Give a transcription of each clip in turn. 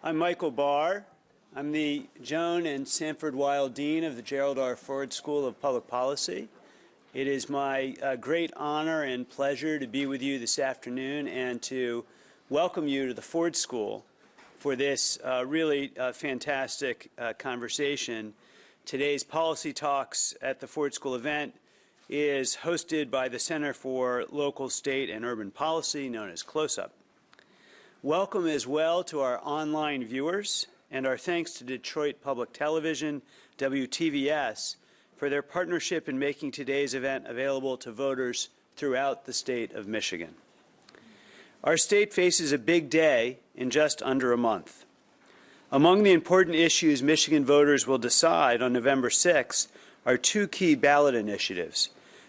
I'm Michael Barr. I'm the Joan and Sanford Weill Dean of the Gerald R. Ford School of Public Policy. It is my uh, great honor and pleasure to be with you this afternoon and to welcome you to the Ford School for this uh, really uh, fantastic uh, conversation. Today's Policy Talks at the Ford School event is hosted by the Center for Local, State, and Urban Policy, known as CLOSUP. Welcome as well to our online viewers, and our thanks to Detroit Public Television, WTVS, for their partnership in making today's event available to voters throughout the state of Michigan. Our state faces a big day in just under a month. Among the important issues Michigan voters will decide on November 6th are two key ballot initiatives.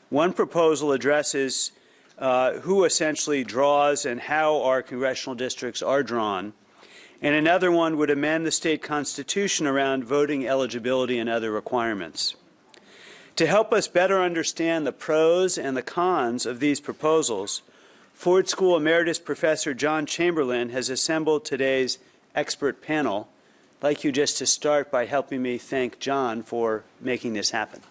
One proposal addresses uh, who essentially draws and how our congressional districts are drawn. And another one would amend the state constitution around voting eligibility and other requirements. To help us better understand the pros and the cons of these proposals, Ford School Emeritus Professor John Chamberlain has assembled today's expert panel. I'd like you just to start by helping me thank John for making this happen.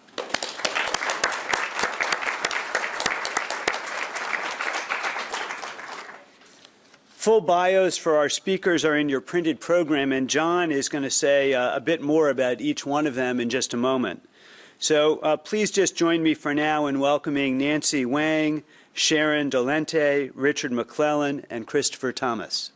Full bios for our speakers are in your printed program, and John is going to say uh, a bit more about each one of them in just a moment. So uh, please just join me for now in welcoming Nancy Wang, Sharon Dolente, Richard McClellan, and Christopher Thomas.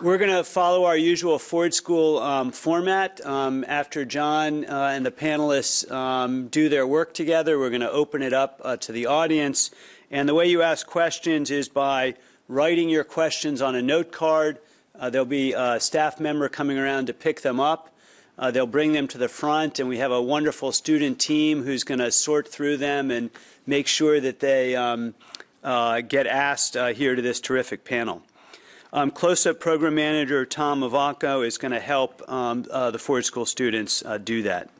We're going to follow our usual Ford School um, format. Um, after John uh, and the panelists um, do their work together, we're going to open it up uh, to the audience. And the way you ask questions is by writing your questions on a note card. Uh, there'll be a staff member coming around to pick them up. Uh, they'll bring them to the front, and we have a wonderful student team who's going to sort through them and make sure that they um, uh, get asked uh, here to this terrific panel. Um, CLOSUP program manager Tom Ivacko is going to help um, uh, the Ford School students uh, do that.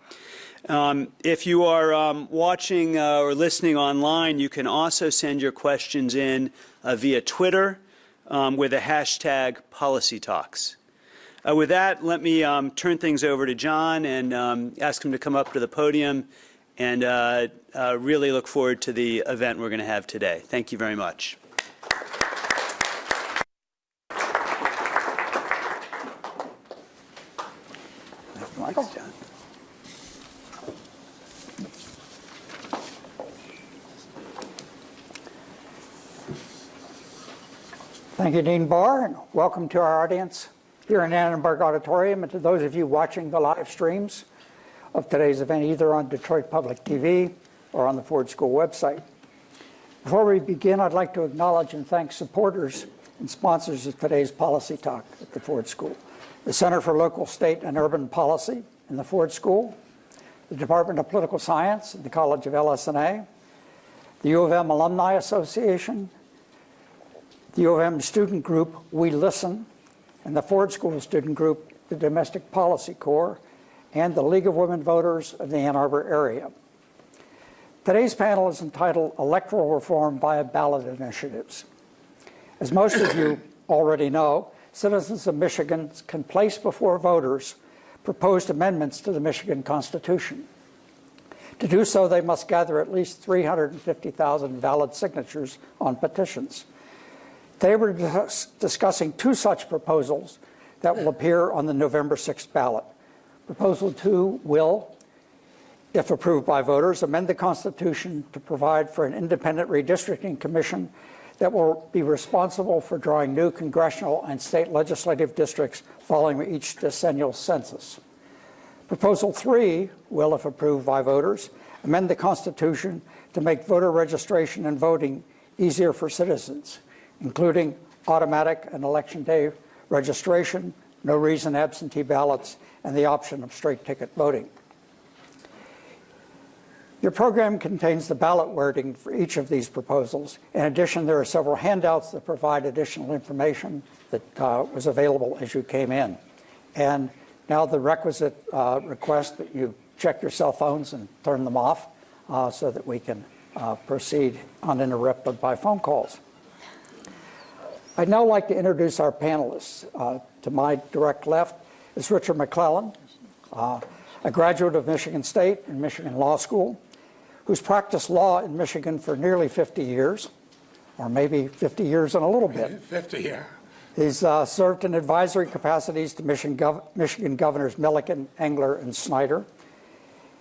Um, if you are um, watching uh, or listening online, you can also send your questions in uh, via Twitter um, with the hashtag Policy Talks. Uh, with that, let me um, turn things over to John and ask him to come up to the podium and uh, really look forward to the event we're going to have today. Thank you very much. Thanks, John. Thank you, Dean Barr, and welcome to our audience here in Annenberg Auditorium and to those of you watching the live streams of today's event either on Detroit Public TV or on the Ford School website. Before we begin, I'd like to acknowledge and thank supporters and sponsors of today's policy talk at the Ford School the Center for Local, State, and Urban Policy in the Ford School, the Department of Political Science at the College of LS&A, the U of M Alumni Association, the U of M student group We Listen, and the Ford School student group, the Domestic Policy Corps, and the League of Women Voters of the Ann Arbor area. Today's panel is entitled Electoral Reform via Ballot Initiatives. As most of you already know, citizens of Michigan can place before voters proposed amendments to the Michigan Constitution. To do so, they must gather at least 350,000 valid signatures on petitions. Today we're dis discussing two such proposals that will appear on the November 6th ballot. Proposal 2 will, if approved by voters, amend the Constitution to provide for an independent redistricting commission that will be responsible for drawing new congressional and state legislative districts following each decennial census. Proposal 3 will, if approved by voters, amend the Constitution to make voter registration and voting easier for citizens, including automatic and election day registration, no reason absentee ballots, and the option of straight ticket voting. Your program contains the ballot wording for each of these proposals. In addition, there are several handouts that provide additional information that uh, was available as you came in. And now the requisite uh, request that you check your cell phones and turn them off uh, so that we can uh, proceed uninterrupted by phone calls. I'd now like to introduce our panelists. Uh, to my direct left is Richard McClellan, uh, a graduate of Michigan State and Michigan Law School, who's practiced law in Michigan for nearly 50 years, or maybe 50 years and a little bit. 50, yeah. He's uh, served in advisory capacities to Michigan, Gov Michigan Governors Milliken, Engler, and Snyder.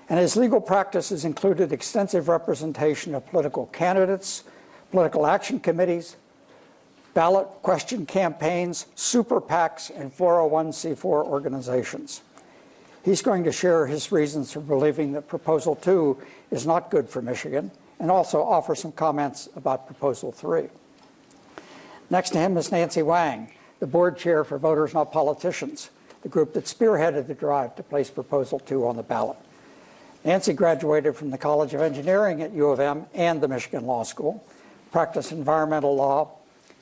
And his legal practice has included extensive representation of political candidates, political action committees, ballot question campaigns, super PACs, and 401c4 organizations. He's going to share his reasons for believing that Proposal 2 is not good for Michigan and also offer some comments about Proposal 3. Next to him is Nancy Wang, the board chair for Voters Not Politicians, the group that spearheaded the drive to place Proposal 2 on the ballot. Nancy graduated from the College of Engineering at U of M and the Michigan Law School, practiced environmental law,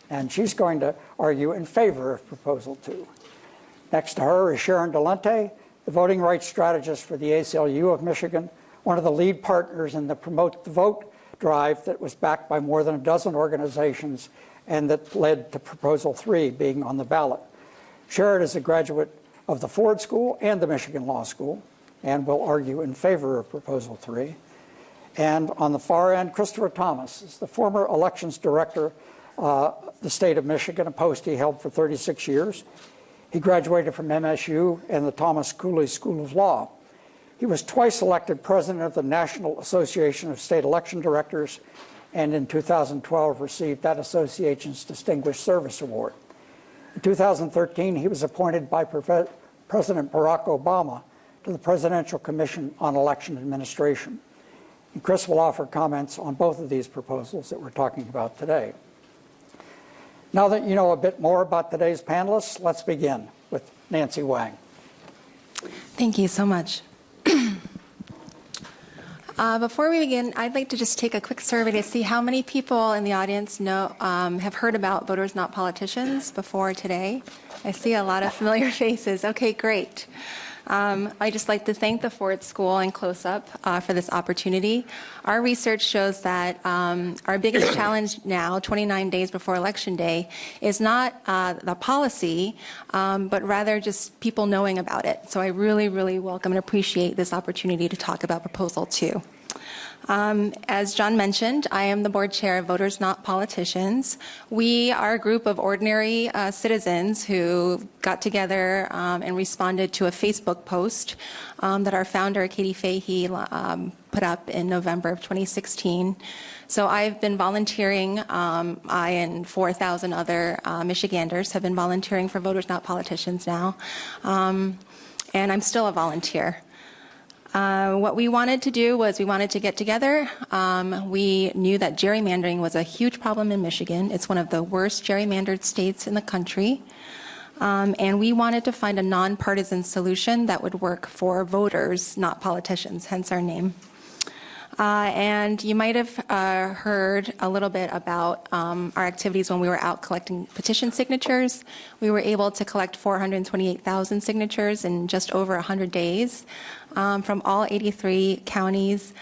and she's going to argue in favor of Proposal 2. Next to her is Sharon Dolente, the voting rights strategist for the ACLU of Michigan, one of the lead partners in the Promote the Vote drive that was backed by more than a dozen organizations and that led to Proposal 3 being on the ballot. Sharon is a graduate of the Ford School and the Michigan Law School and will argue in favor of Proposal 3. And on the far end, Christopher Thomas is the former elections director uh, the state of Michigan, a post he held for 36 years. He graduated from MSU and the Thomas Cooley School of Law. He was twice elected president of the National Association of State Election Directors and in 2012 received that association's Distinguished Service Award. In 2013, he was appointed by President Barack Obama to the Presidential Commission on Election Administration. And Chris will offer comments on both of these proposals that we're talking about today. Now that you know a bit more about today's panelists, let's begin with Nancy Wang. Thank you so much. uh, before we begin, I'd like to just take a quick survey to see how many people in the audience know um, have heard about Voters Not Politicians before today. I see a lot of familiar faces. Okay, great. Um, I'd just like to thank the Ford School and CLOSUP uh, for this opportunity. Our research shows that um, our biggest challenge now, 29 days before Election Day, is not uh, the policy, um, but rather just people knowing about it. So I really, really welcome and appreciate this opportunity to talk about Proposal 2. Um, as John mentioned, I am the board chair of Voters Not Politicians. We are a group of ordinary uh, citizens who got together um, and responded to a Facebook post um, that our founder, Katie Fahey, um, put up in November of 2016. So I've been volunteering, um, I and 4,000 other uh, Michiganders have been volunteering for Voters Not Politicians now. Um, and I'm still a volunteer. Uh, what we wanted to do was we wanted to get together. Um, we knew that gerrymandering was a huge problem in Michigan. It's one of the worst gerrymandered states in the country. Um, and we wanted to find a nonpartisan solution that would work for voters, not politicians, hence our name. Uh, and you might have uh, heard a little bit about um, our activities when we were out collecting petition signatures. We were able to collect 428,000 signatures in just over 100 days um, from all 83 counties.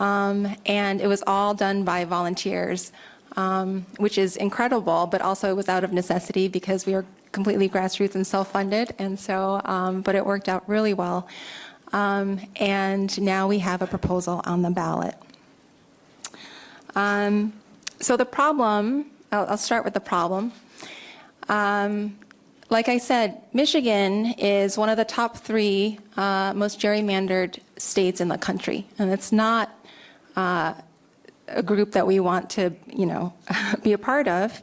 Um, and it was all done by volunteers, um, which is incredible, but also it was out of necessity because we were completely grassroots and self-funded. And so, um, but it worked out really well. Um, and now we have a proposal on the ballot. So the problem, I'll, I'll, start with the problem. Like I said, Michigan is one of the top three uh, most gerrymandered states in the country, and it's not uh, a group that we want to, you know, be a part of.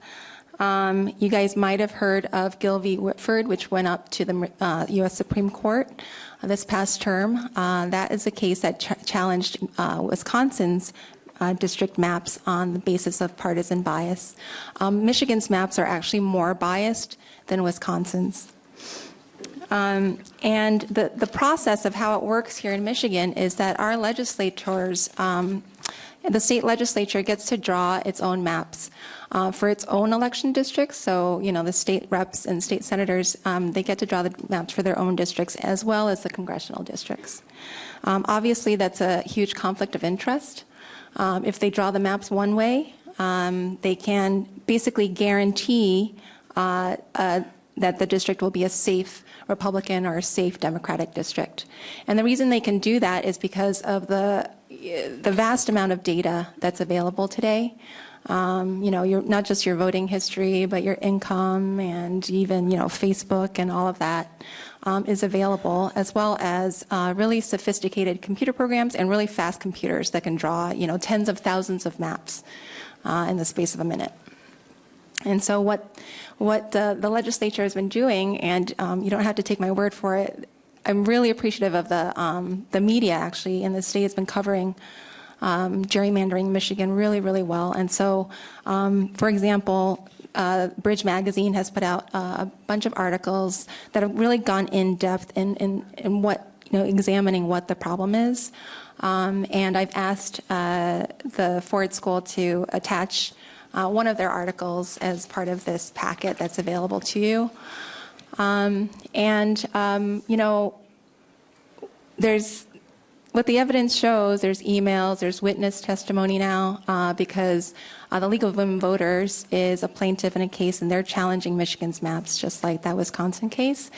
Um, you guys might have heard of Gill v. Whitford, which went up to the uh, U.S. Supreme Court this past term. Uh, that is a case that ch challenged uh, Wisconsin's uh, district maps on the basis of partisan bias. Um, Michigan's maps are actually more biased than Wisconsin's. Um, and the, the process of how it works here in Michigan is that our legislators, um, the state legislature gets to draw its own maps uh, for its own election districts. So, you know, the state reps and state senators, um, they get to draw the maps for their own districts as well as the congressional districts. Um, obviously, that's a huge conflict of interest. Um, if they draw the maps one way, um, they can basically guarantee uh, uh, that the district will be a safe Republican or a safe Democratic district. And the reason they can do that is because of the, the vast amount of data that's available today. Um, you know, your, not just your voting history, but your income and even, you know, Facebook and all of that um, is available, as well as uh, really sophisticated computer programs and really fast computers that can draw, you know, tens of thousands of maps uh, in the space of a minute. And so what, what the, the legislature has been doing, and um, you don't have to take my word for it, I'm really appreciative of the, um, the media actually in the state has been covering um, gerrymandering Michigan really, really well. And so, um, for example, uh, Bridge Magazine has put out uh, a bunch of articles that have really gone in depth in, in, in what, you know, examining what the problem is. Um, and I've asked uh, the Ford School to attach uh, one of their articles as part of this packet that's available to you. Um, and, um, you know, there's, what the evidence shows, there's emails, there's witness testimony now, uh, because uh, the League of Women Voters is a plaintiff in a case, and they're challenging Michigan's maps, just like that Wisconsin case.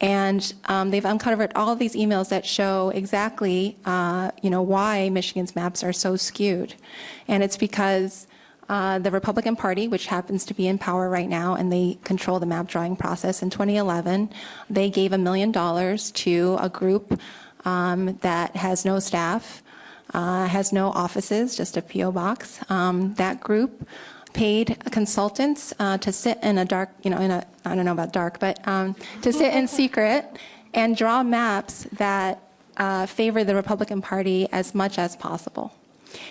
And um, they've uncovered all these emails that show exactly, uh, you know, why Michigan's maps are so skewed. And it's because uh, the Republican Party, which happens to be in power right now, and they control the map drawing process in 2011, they gave a million dollars to a group um, that has no staff, uh, has no offices, just a P.O. box. Um, that group paid consultants uh, to sit in a dark, you know, in a, I don't know about dark, but um, to sit in secret and draw maps that uh, favor the Republican Party as much as possible.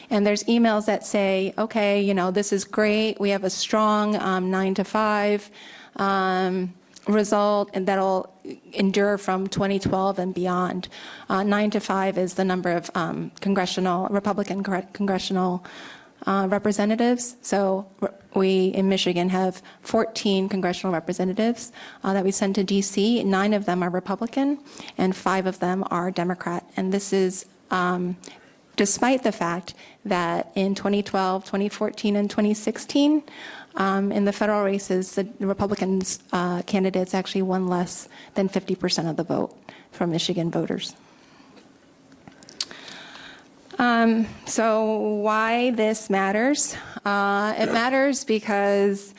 And there's emails that say, okay, you know, this is great. We have a strong um, nine to five um, result, and that'll endure from 2012 and beyond. Uh, nine to five is the number of um, congressional, Republican congressional uh, representatives. So we in Michigan have 14 congressional representatives uh, that we send to DC. Nine of them are Republican, and five of them are Democrat. And this is um, despite the fact that in 2012, 2014, and 2016, um, in the federal races, the Republicans uh, candidates actually won less than 50% of the vote from Michigan voters. Um, so why this matters? Uh, it matters because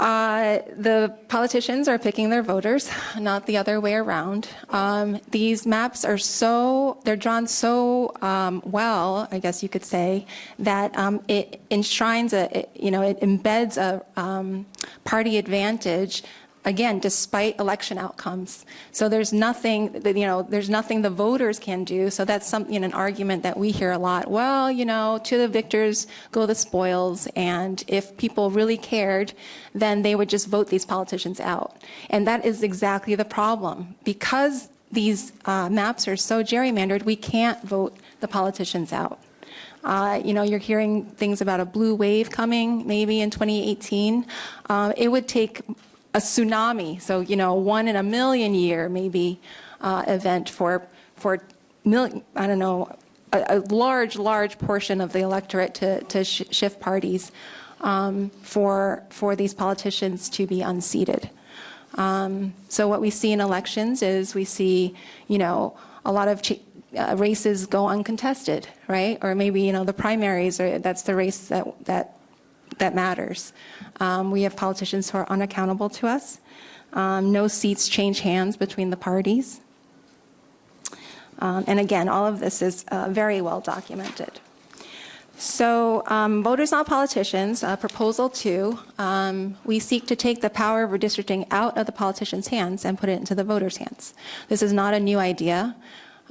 uh, the politicians are picking their voters, not the other way around. Um, these maps are so, they're drawn so um, well, I guess you could say, that um, it enshrines, a, it, you know, it embeds a um, party advantage again, despite election outcomes. So there's nothing, that, you know, there's nothing the voters can do. So that's something, an argument that we hear a lot. Well, you know, to the victors go the spoils, and if people really cared, then they would just vote these politicians out. And that is exactly the problem. Because these uh, maps are so gerrymandered, we can't vote the politicians out. Uh, you know, you're hearing things about a blue wave coming maybe in 2018. Uh, it would take a tsunami, so you know, one in a million year maybe uh, event for for mil- I don't know a, a, large large portion of the electorate to to sh- shift parties um, for for these politicians to be unseated. Um, so what we see in elections is we see you know a lot of. Uh, races go uncontested, right? Or maybe you know the primaries, or that's the race that that that matters. Um, we have politicians who are unaccountable to us. Um, no seats change hands between the parties. Um, and again, all of this is uh, very well documented. So, um, voters, not politicians, uh, proposal two, um, we seek to take the power of redistricting out of the politicians' hands and put it into the voters' hands. This is not a new idea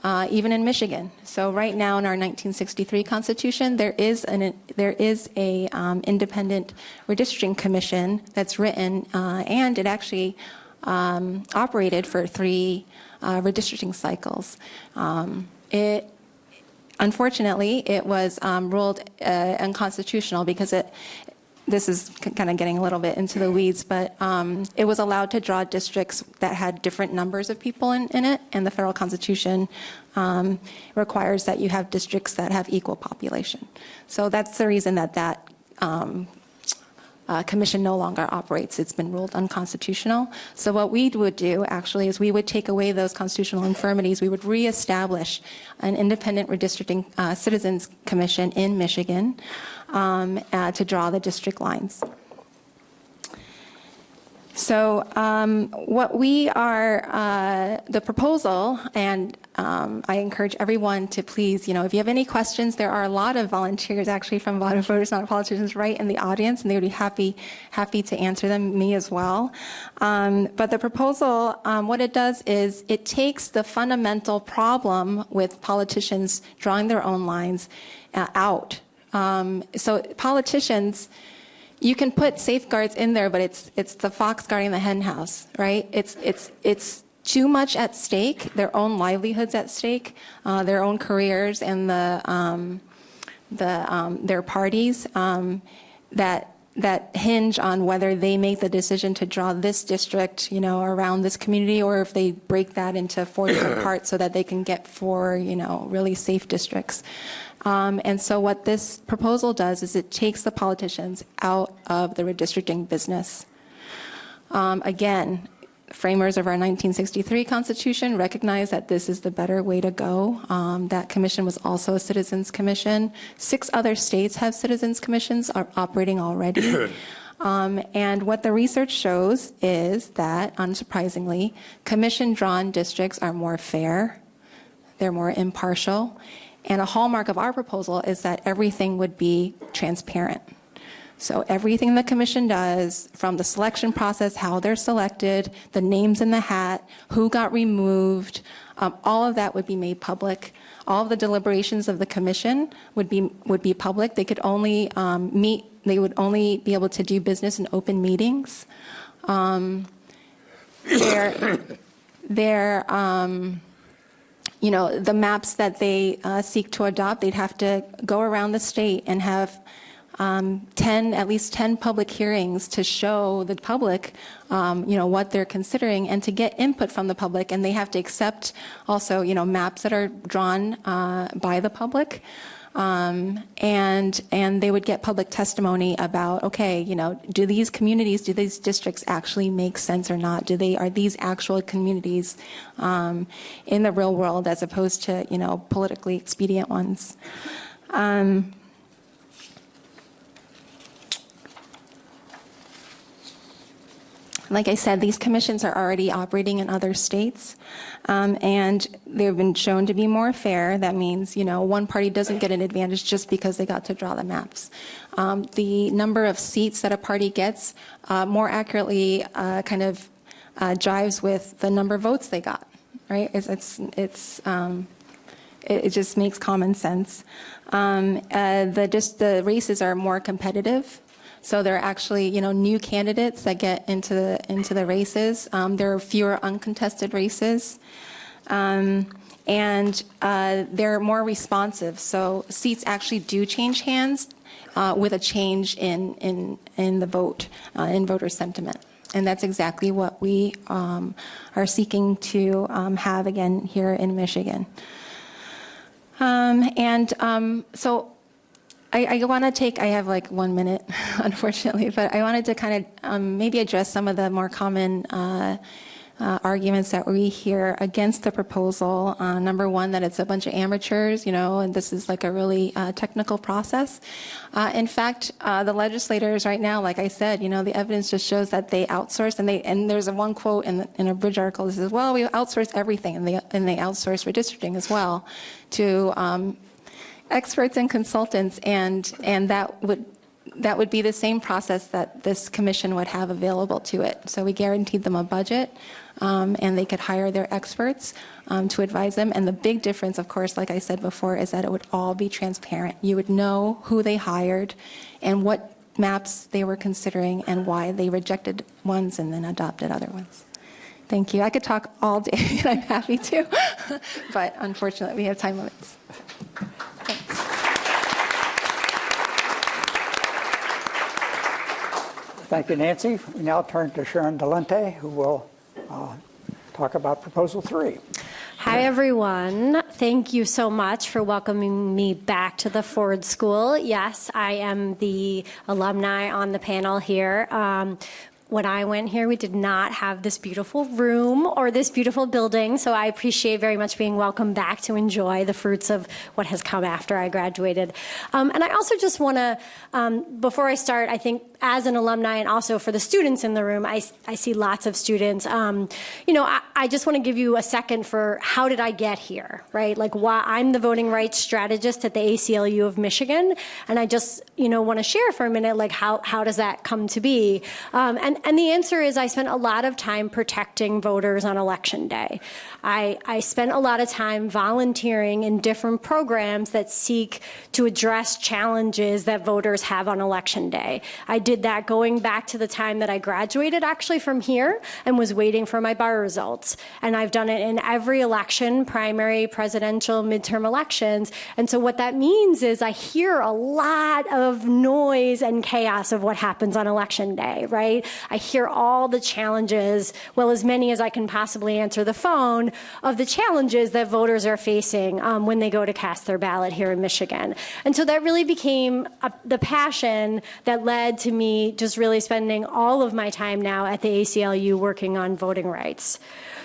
uh, even in Michigan. So right now in our 1963 Constitution, there is an there is a um, independent redistricting commission that's written, uh, and it actually um, operated for three uh, redistricting cycles. Um, it unfortunately it was um, ruled uh, unconstitutional because it this is kind of getting a little bit into the weeds, but um, it was allowed to draw districts that had different numbers of people in, in it, and the federal constitution um, requires that you have districts that have equal population. So that's the reason that that um, uh, commission no longer operates. It's been ruled unconstitutional. So what we would do actually is we would take away those constitutional infirmities. We would reestablish an independent redistricting uh, citizens commission in Michigan um, uh, to draw the district lines. So um, what we are, uh, the proposal, and um, I encourage everyone to please, you know, if you have any questions, there are a lot of volunteers actually from Vote Voters Not Politicians right in the audience, and they would be happy, happy to answer them, me as well. Um, but the proposal, um, what it does is it takes the fundamental problem with politicians drawing their own lines uh, out. Um, so politicians, you can put safeguards in there, but it's it's the fox guarding the hen house, right? It's it's it's too much at stake. Their own livelihoods at stake, uh, their own careers, and the um, the um, their parties um, that that hinge on whether they make the decision to draw this district, you know, around this community, or if they break that into four different parts so that they can get four, you know, really safe districts. Um, and so what this proposal does is it takes the politicians out of the redistricting business. Um, again, framers of our 1963 Constitution recognize that this is the better way to go. Um, that commission was also a citizens commission. Six other states have citizens commissions are operating already. Um, and what the research shows is that, unsurprisingly, commission-drawn districts are more fair, they're more impartial, and a hallmark of our proposal is that everything would be transparent. So everything the commission does, from the selection process, how they're selected, the names in the hat, who got removed, um, all of that would be made public. All of the deliberations of the commission would be would be public. They could only um, meet. They would only be able to do business in open meetings. Um, their their um, you know, the maps that they uh, seek to adopt, they'd have to go around the state and have um, 10, at least 10 public hearings to show the public, um, you know, what they're considering and to get input from the public. And they have to accept also, you know, maps that are drawn uh, by the public. Um, and and they would get public testimony about okay you know do these communities do these districts actually make sense or not? Do they are these actual communities um, in the real world as opposed to you know politically expedient ones? Um, Like I said, these commissions are already operating in other states, um, and they've been shown to be more fair. That means, you know, one party doesn't get an advantage just because they got to draw the maps. Um, the number of seats that a party gets uh, more accurately uh, kind of uh, jives with the number of votes they got, right? It's, it's, it's um, it, it, just makes common sense. Um, uh, the, just the races are more competitive. So there are actually, you know, new candidates that get into the, into the races. Um, there are fewer uncontested races. Um, and uh, they're more responsive. So seats actually do change hands uh, with a change in, in, in the vote, uh, in voter sentiment. And that's exactly what we um, are seeking to um, have again here in Michigan. Um, and um, so I, I want to take, I have like one minute, unfortunately, but I wanted to kind of um, maybe address some of the more common uh, uh, arguments that we hear against the proposal. Uh, number one, that it's a bunch of amateurs, you know, and this is like a really uh, technical process. Uh, in fact, uh, the legislators right now, like I said, you know, the evidence just shows that they outsource, and they and there's a one quote in, the, in a bridge article that says, well, we outsource everything, and they and they outsource redistricting as well to um, experts and consultants, and, and that would that would be the same process that this commission would have available to it. So we guaranteed them a budget, um, and they could hire their experts um, to advise them. And the big difference, of course, like I said before, is that it would all be transparent. You would know who they hired and what maps they were considering and why they rejected ones and then adopted other ones. Thank you. I could talk all day, and I'm happy to, but unfortunately, we have time limits. Thank you, Nancy. We now turn to Sharon Dolente, who will uh, talk about Proposal 3. Hi, everyone. Thank you so much for welcoming me back to the Ford School. Yes, I am the alumni on the panel here. Um, when I went here, we did not have this beautiful room or this beautiful building, so I appreciate very much being welcomed back to enjoy the fruits of what has come after I graduated. Um, and I also just want to, um, before I start, I think as an alumni and also for the students in the room, I, I see lots of students. Um, you know, I, I just want to give you a second for how did I get here, right? Like why I'm the voting rights strategist at the ACLU of Michigan, and I just, you know, want to share for a minute, like how, how does that come to be? Um, and, and the answer is I spent a lot of time protecting voters on election day. I, I spent a lot of time volunteering in different programs that seek to address challenges that voters have on election day. I did that going back to the time that I graduated actually from here and was waiting for my bar results. And I've done it in every election, primary, presidential, midterm elections. And so what that means is I hear a lot of noise and chaos of what happens on election day, right? I hear all the challenges, well, as many as I can possibly answer the phone, of the challenges that voters are facing um, when they go to cast their ballot here in Michigan. And so that really became a, the passion that led to me just really spending all of my time now at the ACLU working on voting rights.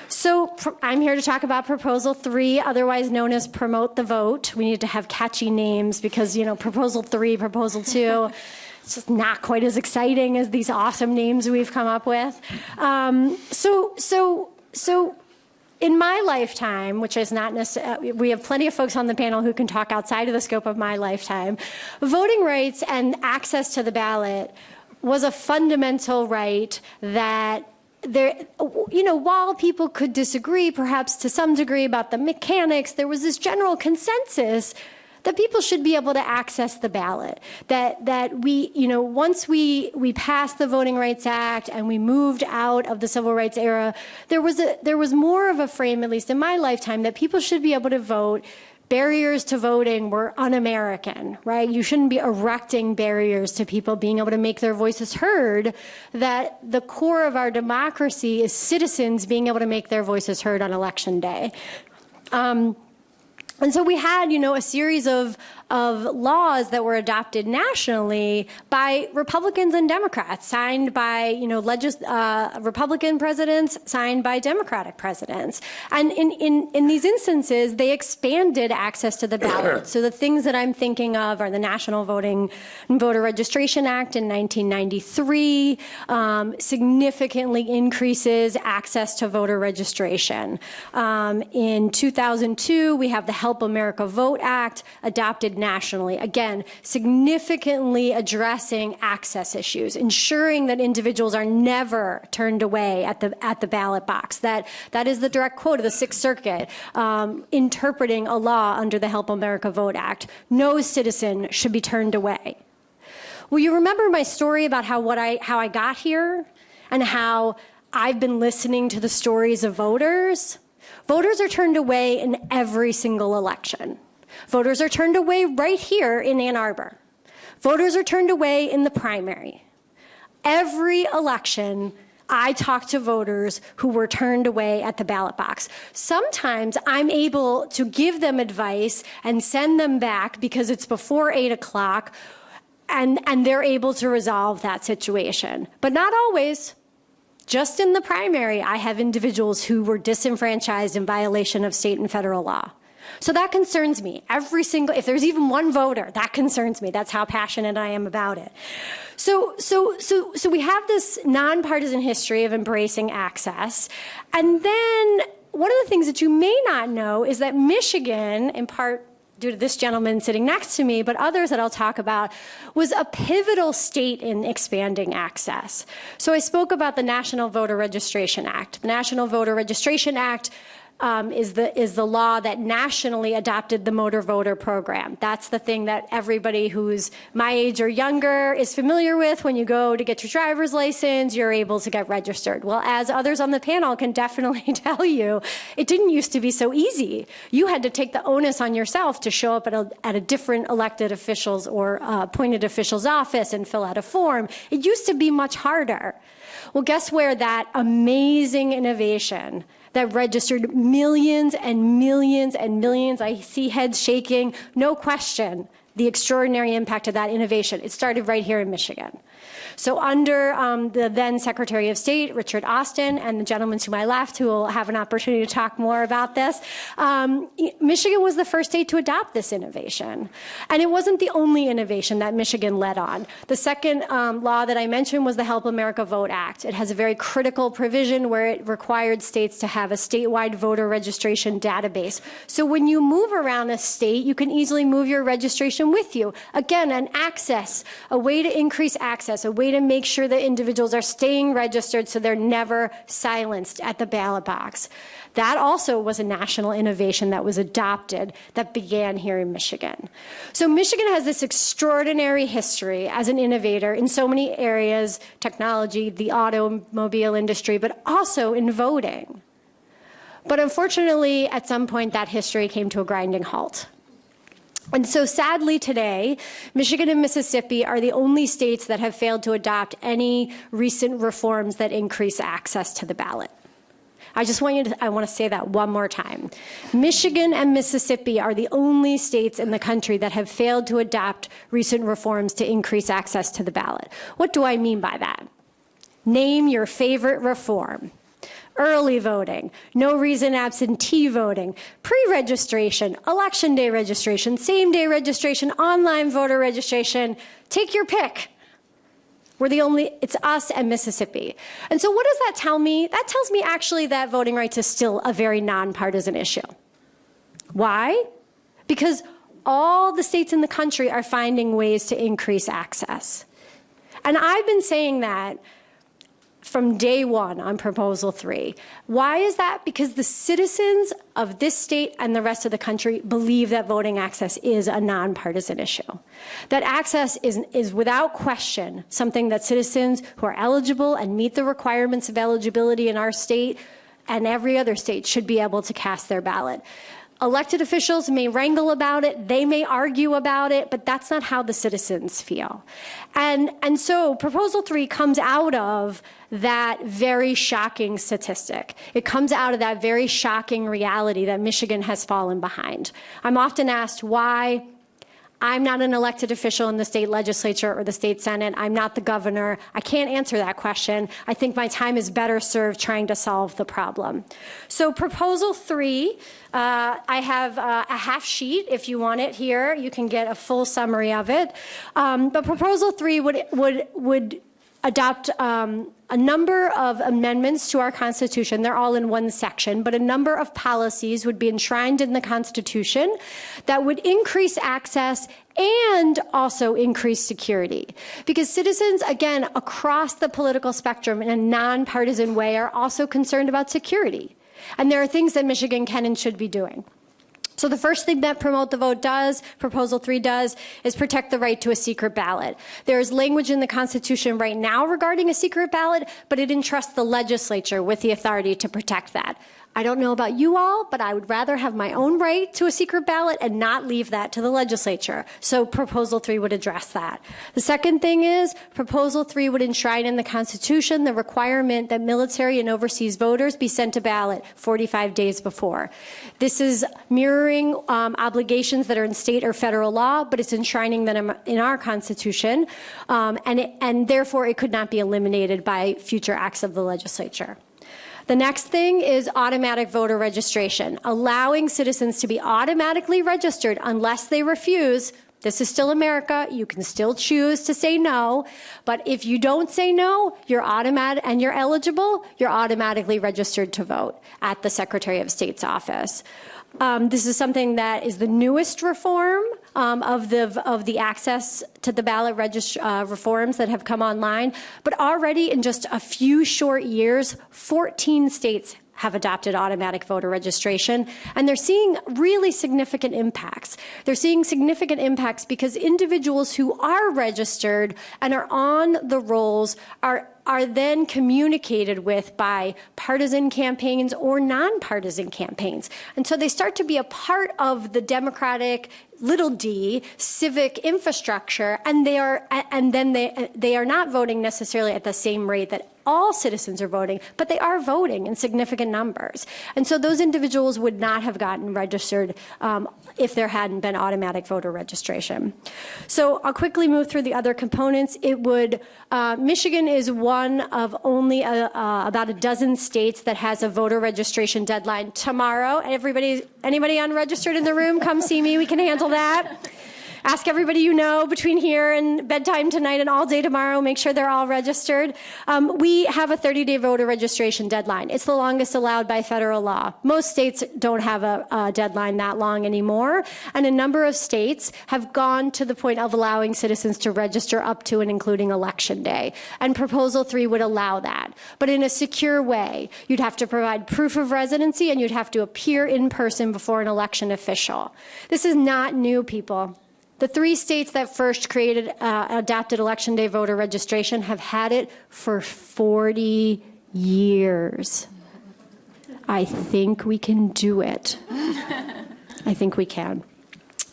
So I'm here to talk about Proposal 3, otherwise known as Promote the Vote. We need to have catchy names because, you know, Proposal 3, Proposal 2, it's just not quite as exciting as these awesome names we've come up with. Um, so, so, so in my lifetime, which is not necessarily, we have plenty of folks on the panel who can talk outside of the scope of my lifetime, voting rights and access to the ballot was a fundamental right that there, you know, while people could disagree, perhaps to some degree, about the mechanics, there was this general consensus that people should be able to access the ballot. That that we, you know, once we we passed the Voting Rights Act and we moved out of the civil rights era, there was a there was more of a frame, at least in my lifetime, that people should be able to vote barriers to voting were un-American, right? You shouldn't be erecting barriers to people being able to make their voices heard, that the core of our democracy is citizens being able to make their voices heard on election day. Um, and so we had, you know, a series of, of laws that were adopted nationally by Republicans and Democrats, signed by, you know, legis- uh, Republican presidents, signed by Democratic presidents. And in, in, in these instances, they expanded access to the ballot. so the things that I'm thinking of are the National Voting and Voter Registration Act in 1993, um, significantly increases access to voter registration. Um, in 2002, we have the Help America Vote Act adopted nationally. Again, significantly addressing access issues, ensuring that individuals are never turned away at the, at the ballot box. That, that is the direct quote of the Sixth Circuit, um, interpreting a law under the Help America Vote Act. No citizen should be turned away. Well, you remember my story about how, what I, how I got here and how I've been listening to the stories of voters? Voters are turned away in every single election. Voters are turned away right here in Ann Arbor. Voters are turned away in the primary. Every election, I talk to voters who were turned away at the ballot box. Sometimes I'm able to give them advice and send them back because it's before 8 o'clock and, and they're able to resolve that situation. But not always. Just in the primary, I have individuals who were disenfranchised in violation of state and federal law. So that concerns me. Every single, if there's even one voter, that concerns me. That's how passionate I am about it. So, so, so, so we have this nonpartisan history of embracing access. And then one of the things that you may not know is that Michigan, in part due to this gentleman sitting next to me, but others that I'll talk about, was a pivotal state in expanding access. So I spoke about the National Voter Registration Act. The National Voter Registration Act um, is the is the law that nationally adopted the motor voter program. That's the thing that everybody who's my age or younger is familiar with. When you go to get your driver's license, you're able to get registered. Well, as others on the panel can definitely tell you, it didn't used to be so easy. You had to take the onus on yourself to show up at a, at a different elected officials or uh, appointed official's office and fill out a form. It used to be much harder. Well, guess where that amazing innovation that registered millions and millions and millions. I see heads shaking. No question the extraordinary impact of that innovation. It started right here in Michigan. So under um, the then Secretary of State, Richard Austin, and the gentleman to my left, who will have an opportunity to talk more about this, um, Michigan was the first state to adopt this innovation. And it wasn't the only innovation that Michigan led on. The second um, law that I mentioned was the Help America Vote Act. It has a very critical provision where it required states to have a statewide voter registration database. So when you move around a state, you can easily move your registration with you. Again, an access, a way to increase access, a way way to make sure that individuals are staying registered so they're never silenced at the ballot box. That also was a national innovation that was adopted that began here in Michigan. So Michigan has this extraordinary history as an innovator in so many areas, technology, the automobile industry, but also in voting. But unfortunately, at some point, that history came to a grinding halt. And so sadly today, Michigan and Mississippi are the only states that have failed to adopt any recent reforms that increase access to the ballot. I just want you to, I want to say that one more time. Michigan and Mississippi are the only states in the country that have failed to adopt recent reforms to increase access to the ballot. What do I mean by that? Name your favorite reform early voting, no reason absentee voting, pre-registration, election day registration, same day registration, online voter registration, take your pick. We're the only, it's us and Mississippi. And so what does that tell me? That tells me actually that voting rights is still a very nonpartisan issue. Why? Because all the states in the country are finding ways to increase access. And I've been saying that from day one on proposal three. Why is that? Because the citizens of this state and the rest of the country believe that voting access is a nonpartisan issue. That access is, is without question something that citizens who are eligible and meet the requirements of eligibility in our state and every other state should be able to cast their ballot. Elected officials may wrangle about it, they may argue about it, but that's not how the citizens feel. And, and so proposal three comes out of that very shocking statistic. It comes out of that very shocking reality that Michigan has fallen behind. I'm often asked why I'm not an elected official in the state legislature or the state senate. I'm not the governor. I can't answer that question. I think my time is better served trying to solve the problem. So proposal three, uh, I have uh, a half sheet if you want it here. You can get a full summary of it. Um, but proposal three would, would, would adopt um, a number of amendments to our Constitution. They're all in one section, but a number of policies would be enshrined in the Constitution that would increase access and also increase security. Because citizens, again, across the political spectrum in a nonpartisan way are also concerned about security. And there are things that Michigan can and should be doing. So the first thing that Promote the Vote does, Proposal 3 does, is protect the right to a secret ballot. There is language in the Constitution right now regarding a secret ballot, but it entrusts the legislature with the authority to protect that. I don't know about you all, but I would rather have my own right to a secret ballot and not leave that to the legislature. So proposal three would address that. The second thing is proposal three would enshrine in the Constitution the requirement that military and overseas voters be sent a ballot 45 days before. This is mirroring um, obligations that are in state or federal law, but it's enshrining them in our Constitution, um, and, it, and therefore it could not be eliminated by future acts of the legislature. The next thing is automatic voter registration, allowing citizens to be automatically registered unless they refuse. This is still America. You can still choose to say no. But if you don't say no, you're automatic and you're eligible, you're automatically registered to vote at the Secretary of State's office. Um, this is something that is the newest reform um, of the of the access to the ballot uh, reforms that have come online. But already in just a few short years, 14 states have adopted automatic voter registration, and they're seeing really significant impacts. They're seeing significant impacts because individuals who are registered and are on the rolls are are then communicated with by partisan campaigns or nonpartisan campaigns. And so they start to be a part of the democratic little d civic infrastructure and they are and then they they are not voting necessarily at the same rate that all citizens are voting, but they are voting in significant numbers. And so those individuals would not have gotten registered um, if there hadn't been automatic voter registration. So I'll quickly move through the other components. It would, uh, Michigan is one of only a, uh, about a dozen states that has a voter registration deadline tomorrow. Everybody, anybody unregistered in the room, come see me. We can handle that ask everybody you know between here and bedtime tonight and all day tomorrow. Make sure they're all registered. Um, we have a 30 day voter registration deadline. It's the longest allowed by federal law. Most states don't have a, a deadline that long anymore. And a number of states have gone to the point of allowing citizens to register up to and including election day. And Proposal 3 would allow that, but in a secure way. You'd have to provide proof of residency and you'd have to appear in person before an election official. This is not new, people. The three states that first created uh, election day voter registration have had it for 40 years. I think we can do it. I think we can.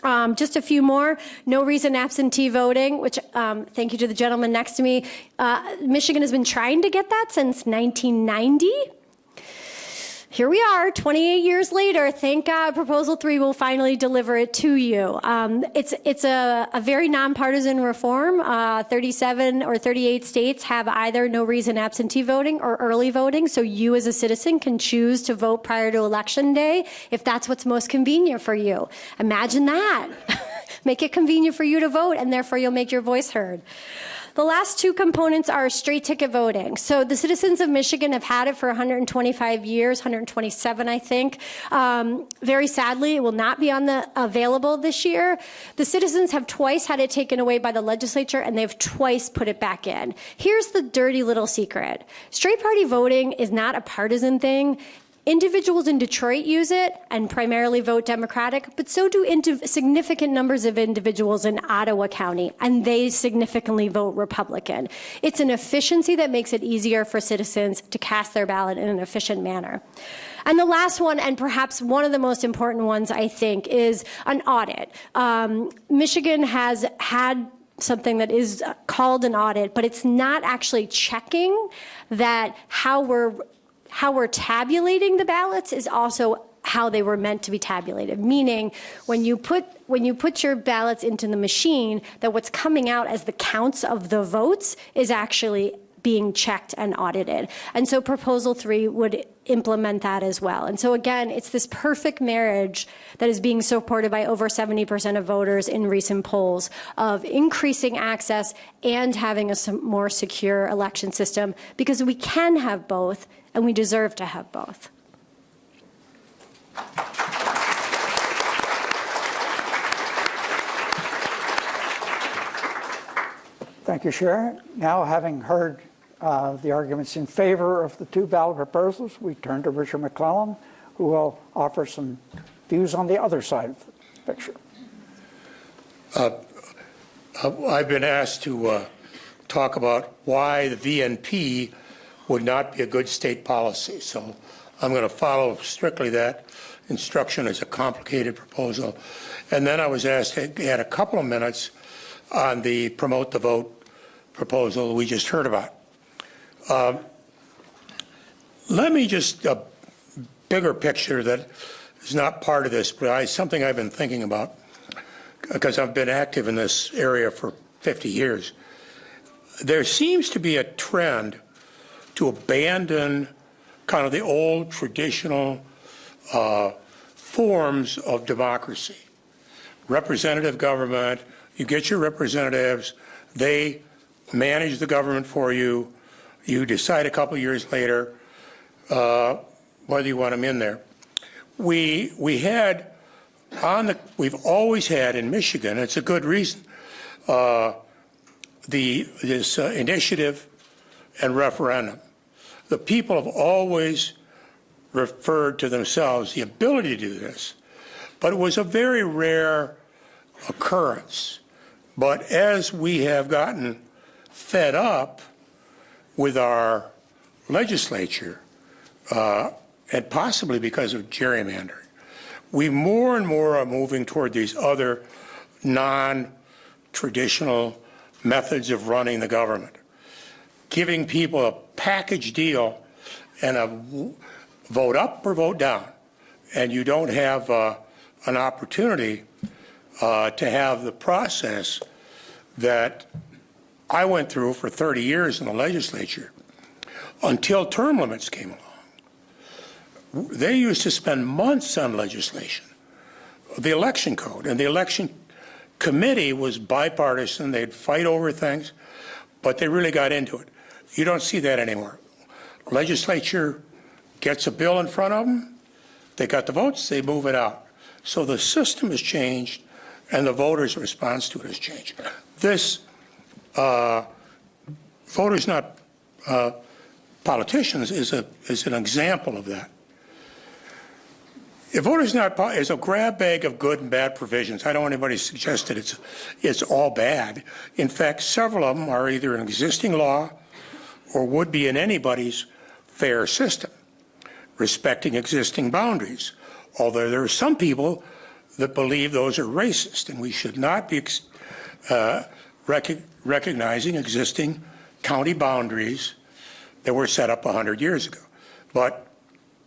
Um, just a few more. No reason absentee voting, which um, thank you to the gentleman next to me. Uh, Michigan has been trying to get that since 1990 here we are 28 years later. Thank god proposal 3 will finally deliver it to you. Um, it's, it's a, a, very nonpartisan reform. Uh, 37 or 38 states have either no reason absentee voting or early voting so you as a citizen can choose to vote prior to election day if that's what's most convenient for you. Imagine that. Make it convenient for you to vote and therefore you'll make your voice heard the last two components are straight ticket voting. So the citizens of Michigan have had it for 125 years, 127, I think. Um, very sadly, it will not be on the available this year. The citizens have twice had it taken away by the legislature, and they've twice put it back in. Here's the dirty little secret: straight party voting is not a partisan thing. Individuals in Detroit use it and primarily vote Democratic, but so do significant numbers of individuals in Ottawa County, and they significantly vote Republican. It's an efficiency that makes it easier for citizens to cast their ballot in an efficient manner. And the last one, and perhaps one of the most important ones, I think, is an audit. Um, Michigan has had something that is called an audit, but it's not actually checking that how we're how we're tabulating the ballots is also how they were meant to be tabulated. Meaning when you put when you put your ballots into the machine that what's coming out as the counts of the votes is actually being checked and audited. And so proposal 3 would implement that as well. And so again it's this perfect marriage that is being supported by over 70% of voters in recent polls of increasing access and having a more secure election system because we can have both and we deserve to have both. Thank you, Sharon. Now, having heard uh, the arguments in favor of the two ballot proposals, we turn to Richard McLellan, who will offer some views on the other side of the picture. Uh, uh I've been asked to uh, talk about why the VNP would not be a good state policy. So I'm going to follow strictly that instruction as a complicated proposal. And then I was asked to add a couple of minutes on the promote the vote proposal we just heard about. Uh, let me just, a bigger picture that is not part of this, but I, something I've been thinking about because I've been active in this area for 50 years. There seems to be a trend to abandon kind of the old traditional uh, forms of democracy. Representative government, you get your representatives, they manage the government for you, you decide a couple years later uh, whether you want them in there. We, we had on the, we've always had in Michigan, it's a good reason, uh, the, this uh, initiative and referendum. The people have always referred to themselves the ability to do this, but it was a very rare occurrence. But as we have gotten fed up with our legislature, uh, and possibly because of gerrymandering, we more and more are moving toward these other non-traditional methods of running the government giving people a package deal and a vote up or vote down. And you don't have uh, an opportunity uh, to have the process that I went through for 30 years in the legislature until term limits came along. They used to spend months on legislation, the election code, and the election committee was bipartisan. They'd fight over things, but they really got into it. You don't see that anymore. Legislature gets a bill in front of them, they got the votes, they move it out. So the system has changed, and the voters' response to it has changed. This uh, voters, not uh, politicians, is a is an example of that. If voters not is a grab bag of good and bad provisions. I don't want anybody to suggest that it's it's all bad. In fact, several of them are either an existing law or would be in anybody's fair system, respecting existing boundaries. Although there are some people that believe those are racist, and we should not be uh, rec- recognizing existing county boundaries that were set up 100 years ago. But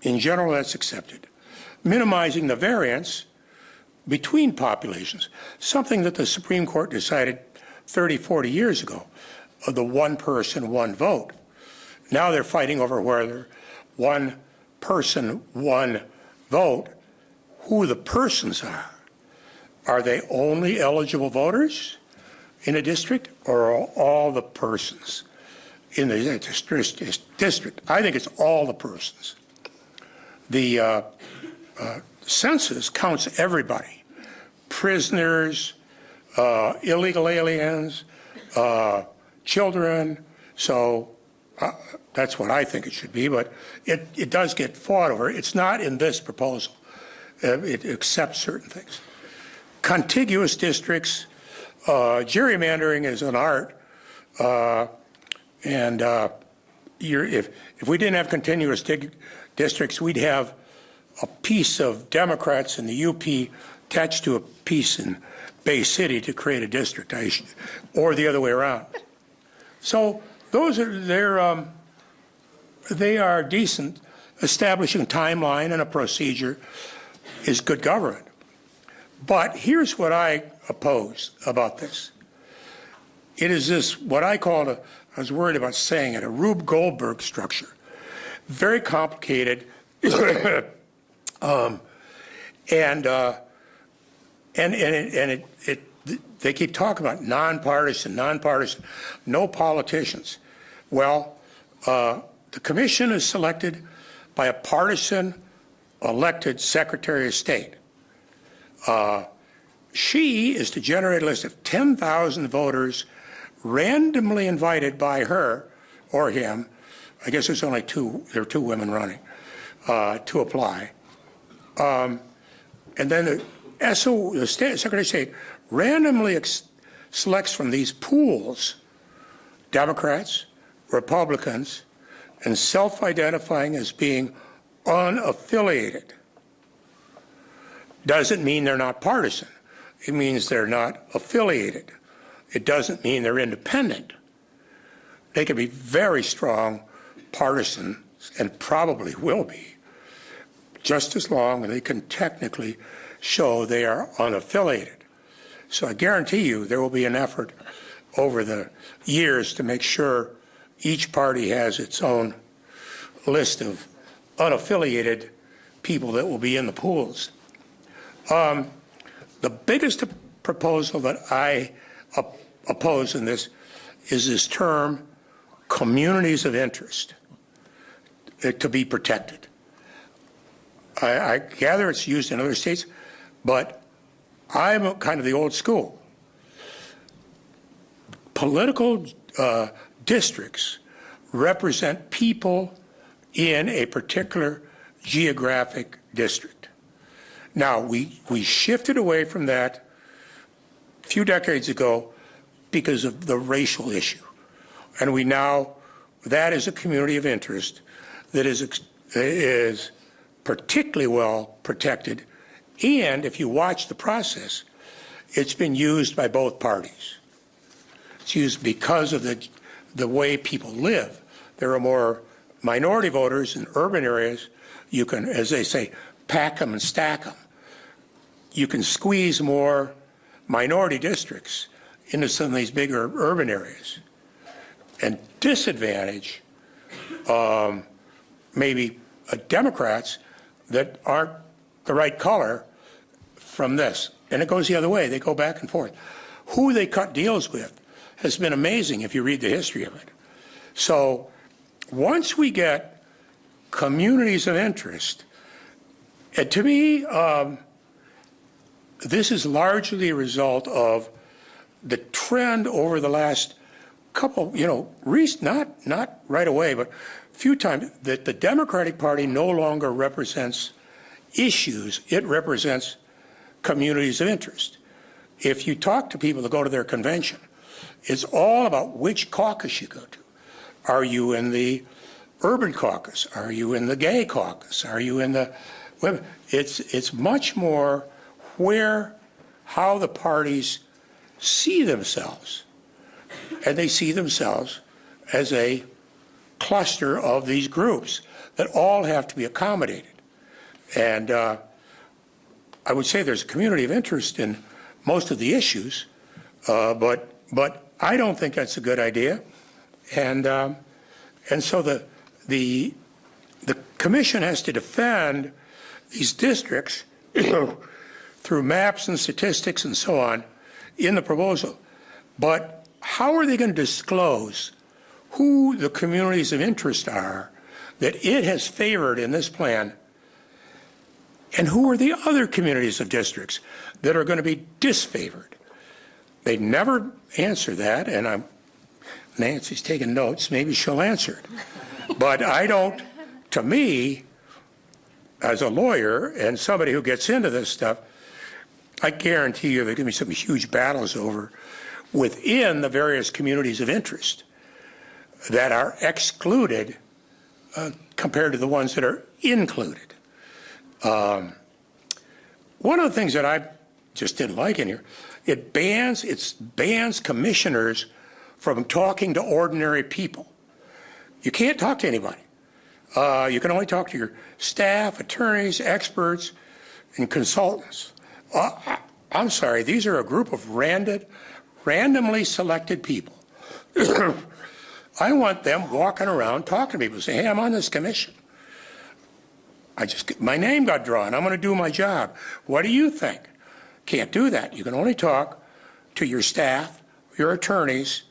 in general, that's accepted. Minimizing the variance between populations, something that the Supreme Court decided 30, 40 years ago, of the one person, one vote. Now they're fighting over whether one person, one vote, who the persons are. Are they only eligible voters in a district, or are all the persons in the district? I think it's all the persons. The uh, uh, census counts everybody prisoners, uh, illegal aliens, uh, children. So uh, that's what I think it should be, but it, it does get fought over. It's not in this proposal. Uh, it accepts certain things. Contiguous districts, uh, gerrymandering is an art, uh, and uh, if, if we didn't have continuous dig- districts, we'd have a piece of Democrats in the UP attached to a piece in Bay City to create a district, or the other way around. So those are they're um, they are decent. Establishing a timeline and a procedure is good government. But here's what I oppose about this. It is this what I call a I was worried about saying it a Rube Goldberg structure, very complicated, um, and uh, and and it, and it, it they keep talking about nonpartisan, nonpartisan, no politicians. Well, uh, the commission is selected by a partisan elected Secretary of State. Uh, she is to generate a list of 10,000 voters randomly invited by her or him. I guess there's only two, there are two women running uh, to apply. Um, and then the SO, the State, Secretary of State randomly selects from these pools Democrats, Republicans, and self identifying as being unaffiliated. Doesn't mean they're not partisan, it means they're not affiliated. It doesn't mean they're independent. They can be very strong partisans and probably will be, just as long as they can technically show they are unaffiliated. So I guarantee you there will be an effort over the years to make sure each party has its own list of unaffiliated people that will be in the pools. Um, the biggest proposal that I op- oppose in this is this term communities of interest uh, to be protected. I, I gather it's used in other states, but I'm kind of the old school. Political uh, districts represent people in a particular geographic district. Now, we, we shifted away from that a few decades ago because of the racial issue. And we now, that is a community of interest that is, is particularly well protected. And if you watch the process, it's been used by both parties. It's used because of the, the way people live, there are more minority voters in urban areas, you can, as they say, pack them and stack them. You can squeeze more minority districts into some of these bigger urban areas and disadvantage um, maybe uh, Democrats that aren't the right color from this. And it goes the other way. They go back and forth. Who they cut deals with has been amazing if you read the history of it. So once we get communities of interest, and to me, um, this is largely a result of the trend over the last couple, you know, not not right away, but a few times that the Democratic Party no longer represents issues; it represents communities of interest. If you talk to people that go to their convention, it's all about which caucus you go to. Are you in the urban caucus? Are you in the gay caucus? Are you in the women? It's it's much more where how the parties see themselves, and they see themselves as a cluster of these groups that all have to be accommodated. And uh, I would say there's a community of interest in most of the issues, uh, but but I don't think that's a good idea. And um, and so the the the commission has to defend these districts through maps and statistics and so on in the proposal. But how are they going to disclose who the communities of interest are that it has favored in this plan and who are the other communities of districts that are going to be disfavored? They never answer that, and I'm Nancy's taking notes. Maybe she'll answer it. But I don't, to me, as a lawyer and somebody who gets into this stuff, I guarantee you there are going to be some huge battles over within the various communities of interest that are excluded uh, compared to the ones that are included. Um, one of the things that I just didn't like in here, it bans, it bans commissioners from talking to ordinary people. You can't talk to anybody. Uh, you can only talk to your staff, attorneys, experts, and consultants. Uh, I'm sorry, these are a group of random, randomly selected people. I want them walking around talking to people, saying, hey, I'm on this commission. I just, my name got drawn. I'm going to do my job. What do you think? Can't do that. You can only talk to your staff, your attorneys,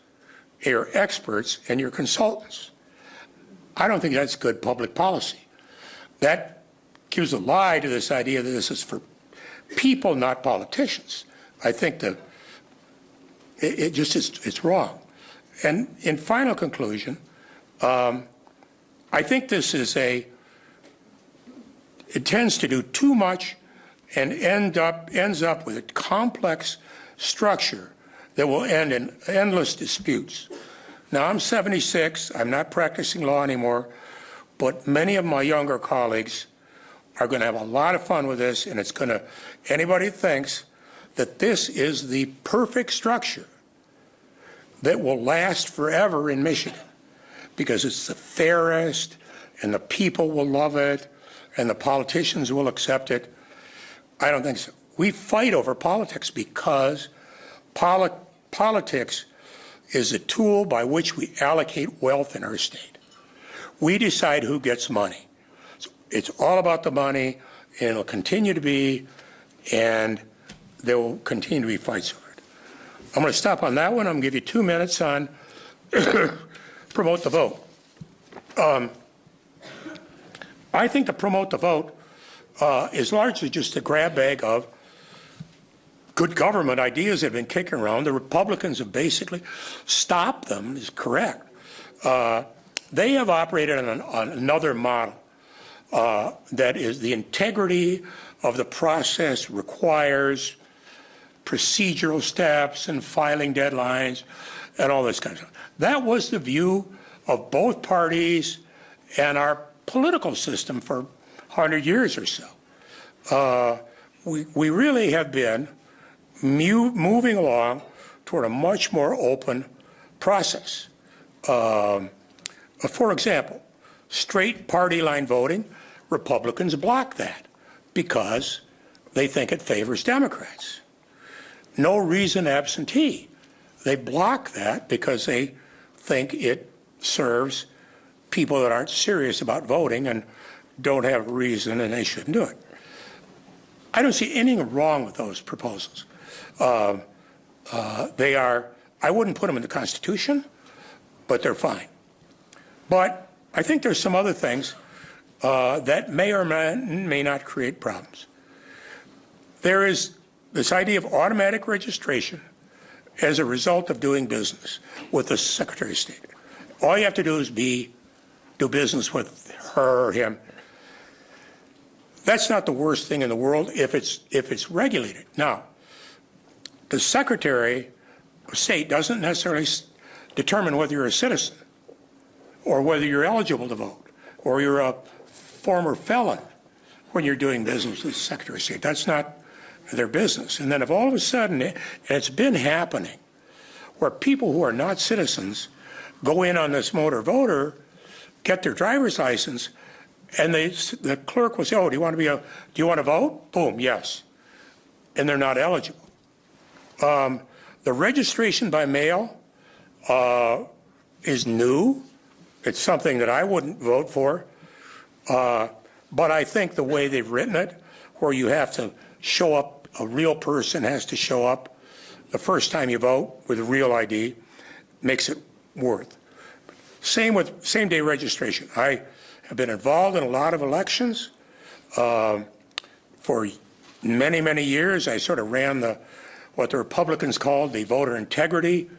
your experts, and your consultants. I don't think that's good public policy. That gives a lie to this idea that this is for people, not politicians. I think that it, it just is, it's wrong. And in final conclusion, um, I think this is a, it tends to do too much and end up, ends up with a complex structure that will end in endless disputes. Now, I'm 76, I'm not practicing law anymore, but many of my younger colleagues are going to have a lot of fun with this, and it's going to, anybody thinks that this is the perfect structure that will last forever in Michigan because it's the fairest and the people will love it and the politicians will accept it. I don't think so. We fight over politics because poli politics is a tool by which we allocate wealth in our state. We decide who gets money. So it's all about the money, and it'll continue to be, and there will continue to be fights over it. I'm going to stop on that one. I'm going to give you two minutes on promote the vote. Um, I think to promote the vote uh, is largely just a grab bag of good government ideas that have been kicking around. The Republicans have basically stopped them, is correct. Uh, they have operated on, an, on another model uh, that is the integrity of the process requires procedural steps and filing deadlines and all this kind of stuff. That was the view of both parties and our political system for 100 years or so. Uh, we, we really have been moving along toward a much more open process. Um, Uh, For example, straight party line voting, Republicans block that because they think it favors Democrats. No reason absentee. They block that because they think it serves people that aren't serious about voting and don't have reason and they shouldn't do it. I don't see anything wrong with those proposals. Uh, uh, they are, I wouldn't put them in the Constitution, but they're fine. But I think there's some other things uh, that may or may, may not create problems. There is this idea of automatic registration as a result of doing business with the Secretary of State. All you have to do is be do business with her or him. That's not the worst thing in the world if it's if it's regulated. Now, the Secretary of State doesn't necessarily determine whether you're a citizen or whether you're eligible to vote or you're a former felon when you're doing business with the Secretary of State. That's not their business. And then if all of a sudden, and it's been happening, where people who are not citizens go in on this motor voter, get their driver's license, and they, the clerk will say, oh, do you want to be a, do you want to vote? Boom, yes. And they're not eligible. Um, the registration by mail uh, is new. It's something that I wouldn't vote for. Uh, but I think the way they've written it, where you have to show up, a real person has to show up the first time you vote with a real ID, makes it worth. Same with same day registration. I have been involved in a lot of elections. Um, for many, many years, I sort of ran the, what the Republicans called the voter integrity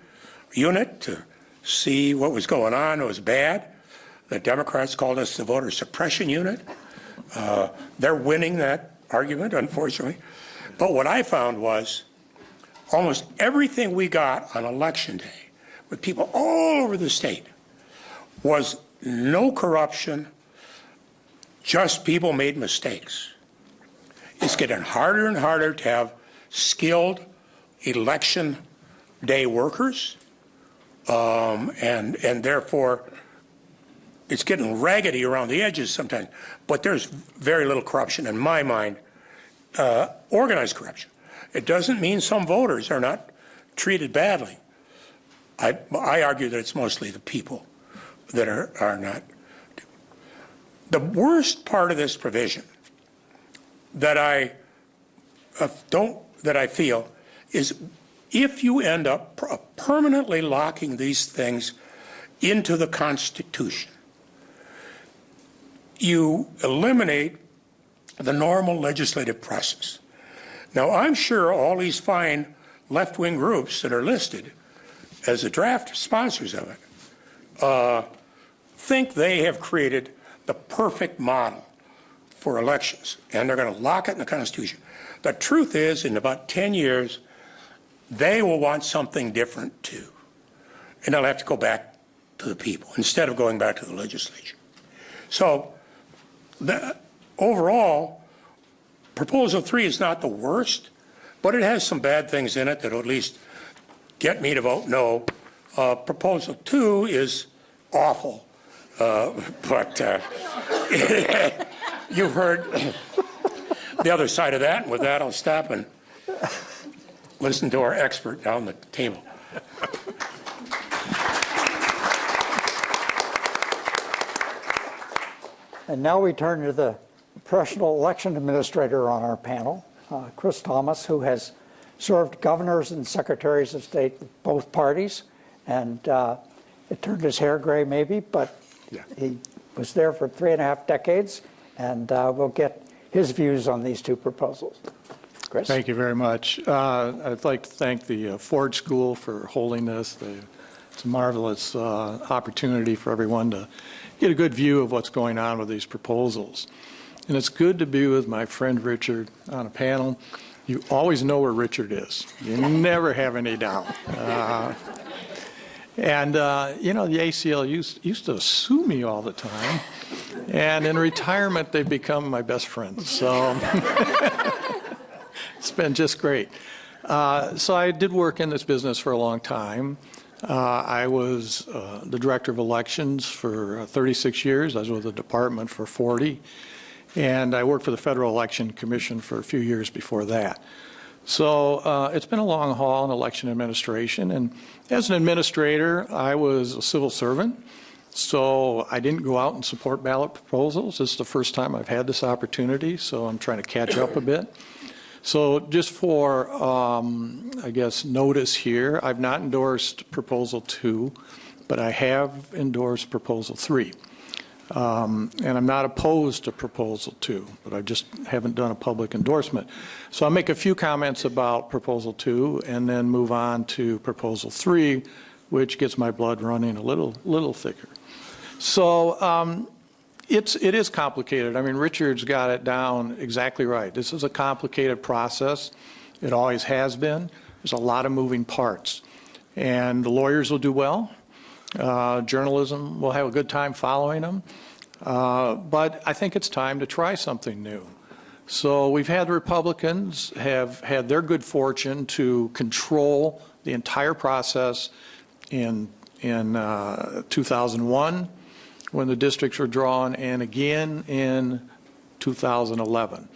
unit to see what was going on. It was bad. The Democrats called us the voter suppression unit. Uh, they're winning that argument, unfortunately. But what I found was almost everything we got on election day with people all over the state was no corruption, just people made mistakes. It's getting harder and harder to have skilled election day workers, um, and and therefore it's getting raggedy around the edges sometimes. But there's very little corruption in my mind, uh, organized corruption. It doesn't mean some voters are not treated badly. I, I argue that it's mostly the people that are, are not. The worst part of this provision that I uh, don't, that I feel is if you end up per- permanently locking these things into the Constitution, you eliminate the normal legislative process. Now, I'm sure all these fine left-wing groups that are listed as the draft sponsors of it uh, think they have created the perfect model for elections, and they're going to lock it in the Constitution. The truth is, in about 10 years, they will want something different too. And they'll have to go back to the people instead of going back to the legislature. So, the, overall, Proposal 3 is not the worst, but it has some bad things in it that will at least get me to vote no. Uh, Proposal 2 is awful, uh, but uh, you've heard the other side of that. And with that, I'll stop and listen to our expert down the table. And now we turn to the professional election administrator on our panel, uh, Chris Thomas, who has served governors and secretaries of state of both parties. And uh, it turned his hair gray, maybe, but he was there for three and a half decades. And uh, we'll get his views on these two proposals. Chris? Thank you very much. Uh, I'd like to thank the uh, Ford School for holding this. They- It's a marvelous uh, opportunity for everyone to get a good view of what's going on with these proposals. And it's good to be with my friend Richard on a panel. You always know where Richard is. You never have any doubt. Uh, And, uh, you know, the ACLU used used to sue me all the time. And in retirement, they've become my best friends. So it's been just great. Uh, so I did work in this business for a long time. Uh, I was uh, the director of elections for uh, 36 years. I was with the department for 40. And I worked for the Federal Election Commission for a few years before that. So uh, it's been a long haul in election administration. And as an administrator, I was a civil servant. So I didn't go out and support ballot proposals. This is the first time I've had this opportunity, so I'm trying to catch up a bit. So just for, um, I guess, notice here, I've not endorsed Proposal 2, but I have endorsed Proposal 3. Um, And I'm not opposed to Proposal 2, but I just haven't done a public endorsement. So I'll make a few comments about Proposal 2 and then move on to Proposal 3, which gets my blood running a little, little thicker. So um, it's, it is complicated. I mean, Richard's got it down exactly right. This is a complicated process. It always has been. There's a lot of moving parts. And the lawyers will do well. Uh, Journalism will have a good time following them. Uh, But I think it's time to try something new. So we've had Republicans have had their good fortune to control the entire process in, in uh, 2001, when the districts were drawn, and again in 2011.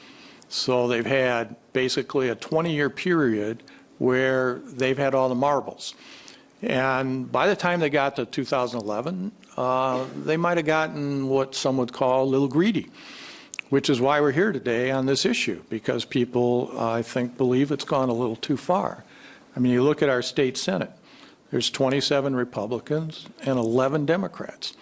So they've had basically a 20-year period where they've had all the marbles. And by the time they got to 2011, uh, they might have gotten what some would call a little greedy, which is why we're here today on this issue, because people, uh, I think, believe it's gone a little too far. I mean, you look at our state senate, there's 27 Republicans and 11 Democrats.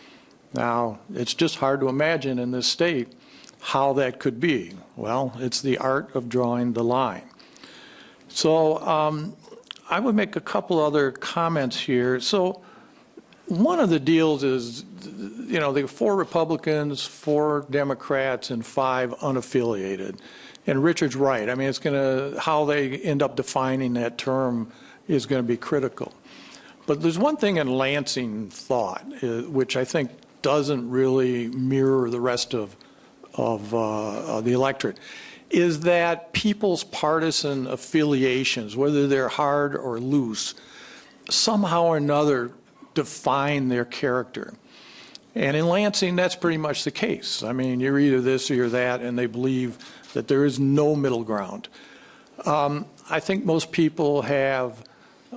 Now, it's just hard to imagine in this state how that could be. Well, it's the art of drawing the line. So um, I would make a couple other comments here. So one of the deals is, you know, there are four Republicans, four Democrats, and five unaffiliated. And Richard's right. I mean, it's going to, how they end up defining that term is going to be critical. But there's one thing in Lansing thought, uh, which I think doesn't really mirror the rest of, of, uh, of the electorate, is that people's partisan affiliations, whether they're hard or loose, somehow or another define their character. And in Lansing, that's pretty much the case. I mean, you're either this or you're that, and they believe that there is no middle ground. Um, I think most people have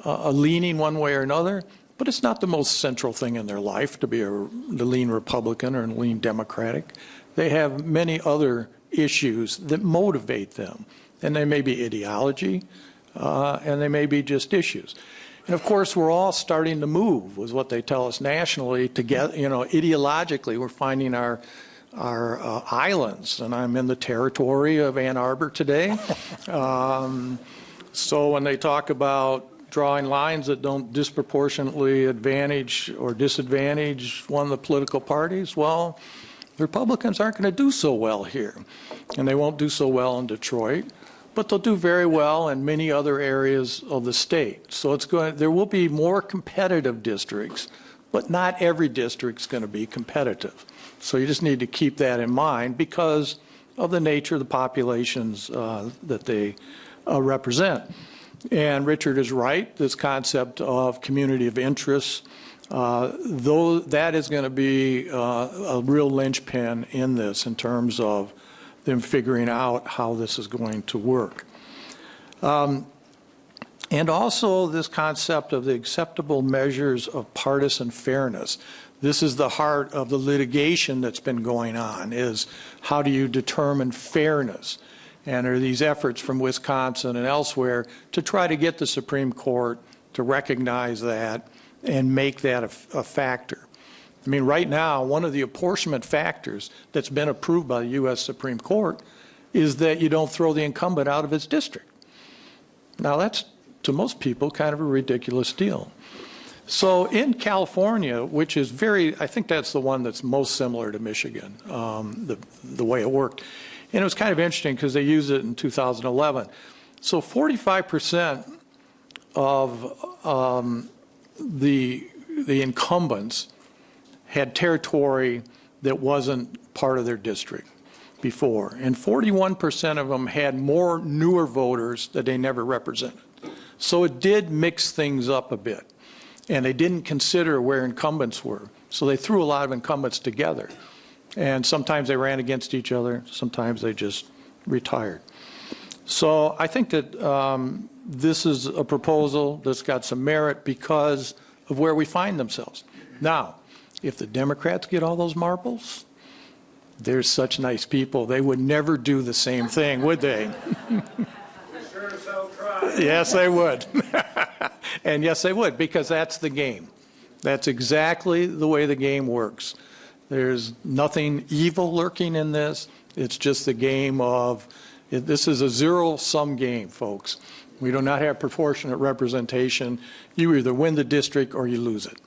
a, leaning one way or another, but it's not the most central thing in their life to be a lean Republican or a lean Democratic. They have many other issues that motivate them, and they may be ideology, uh, and they may be just issues. And of course, we're all starting to move, was what they tell us nationally. Together, you know, ideologically, we're finding our our uh, islands, and I'm in the territory of Ann Arbor today. Um, so when they talk about drawing lines that don't disproportionately advantage or disadvantage one of the political parties, well, the Republicans aren't going to do so well here. And they won't do so well in Detroit, but they'll do very well in many other areas of the state. So it's going, there will be more competitive districts, but not every district's going to be competitive. So you just need to keep that in mind because of the nature of the populations uh, that they uh, represent. And Richard is right, this concept of community of interest, uh, though that is going to be uh, a real linchpin in this in terms of them figuring out how this is going to work. Um, and also this concept of the acceptable measures of partisan fairness. This is the heart of the litigation that's been going on, is how do you determine fairness? And are these efforts from Wisconsin and elsewhere to try to get the Supreme Court to recognize that and make that a, a factor. I mean, right now, one of the apportionment factors that's been approved by the U.S. Supreme Court is that you don't throw the incumbent out of his district. Now, that's, to most people, kind of a ridiculous deal. So in California, which is very, I think that's the one that's most similar to Michigan, um, the, the way it worked. And it was kind of interesting because they used it in 2011. So 45% of um, the, the incumbents had territory that wasn't part of their district before. And 41% of them had more newer voters that they never represented. So it did mix things up a bit. and they didn't consider where incumbents were. So they threw a lot of incumbents together. And sometimes they ran against each other, sometimes they just retired. So I think that um, this is a proposal that's got some merit because of where we find themselves. Now, if the Democrats get all those marbles, they're such nice people, they would never do the same thing, would they? Yes, they would. And yes, they would, because that's the game. That's exactly the way the game works. There's nothing evil lurking in this. It's just the game of, this is a zero-sum game, folks. We do not have proportionate representation. You either win the district or you lose it.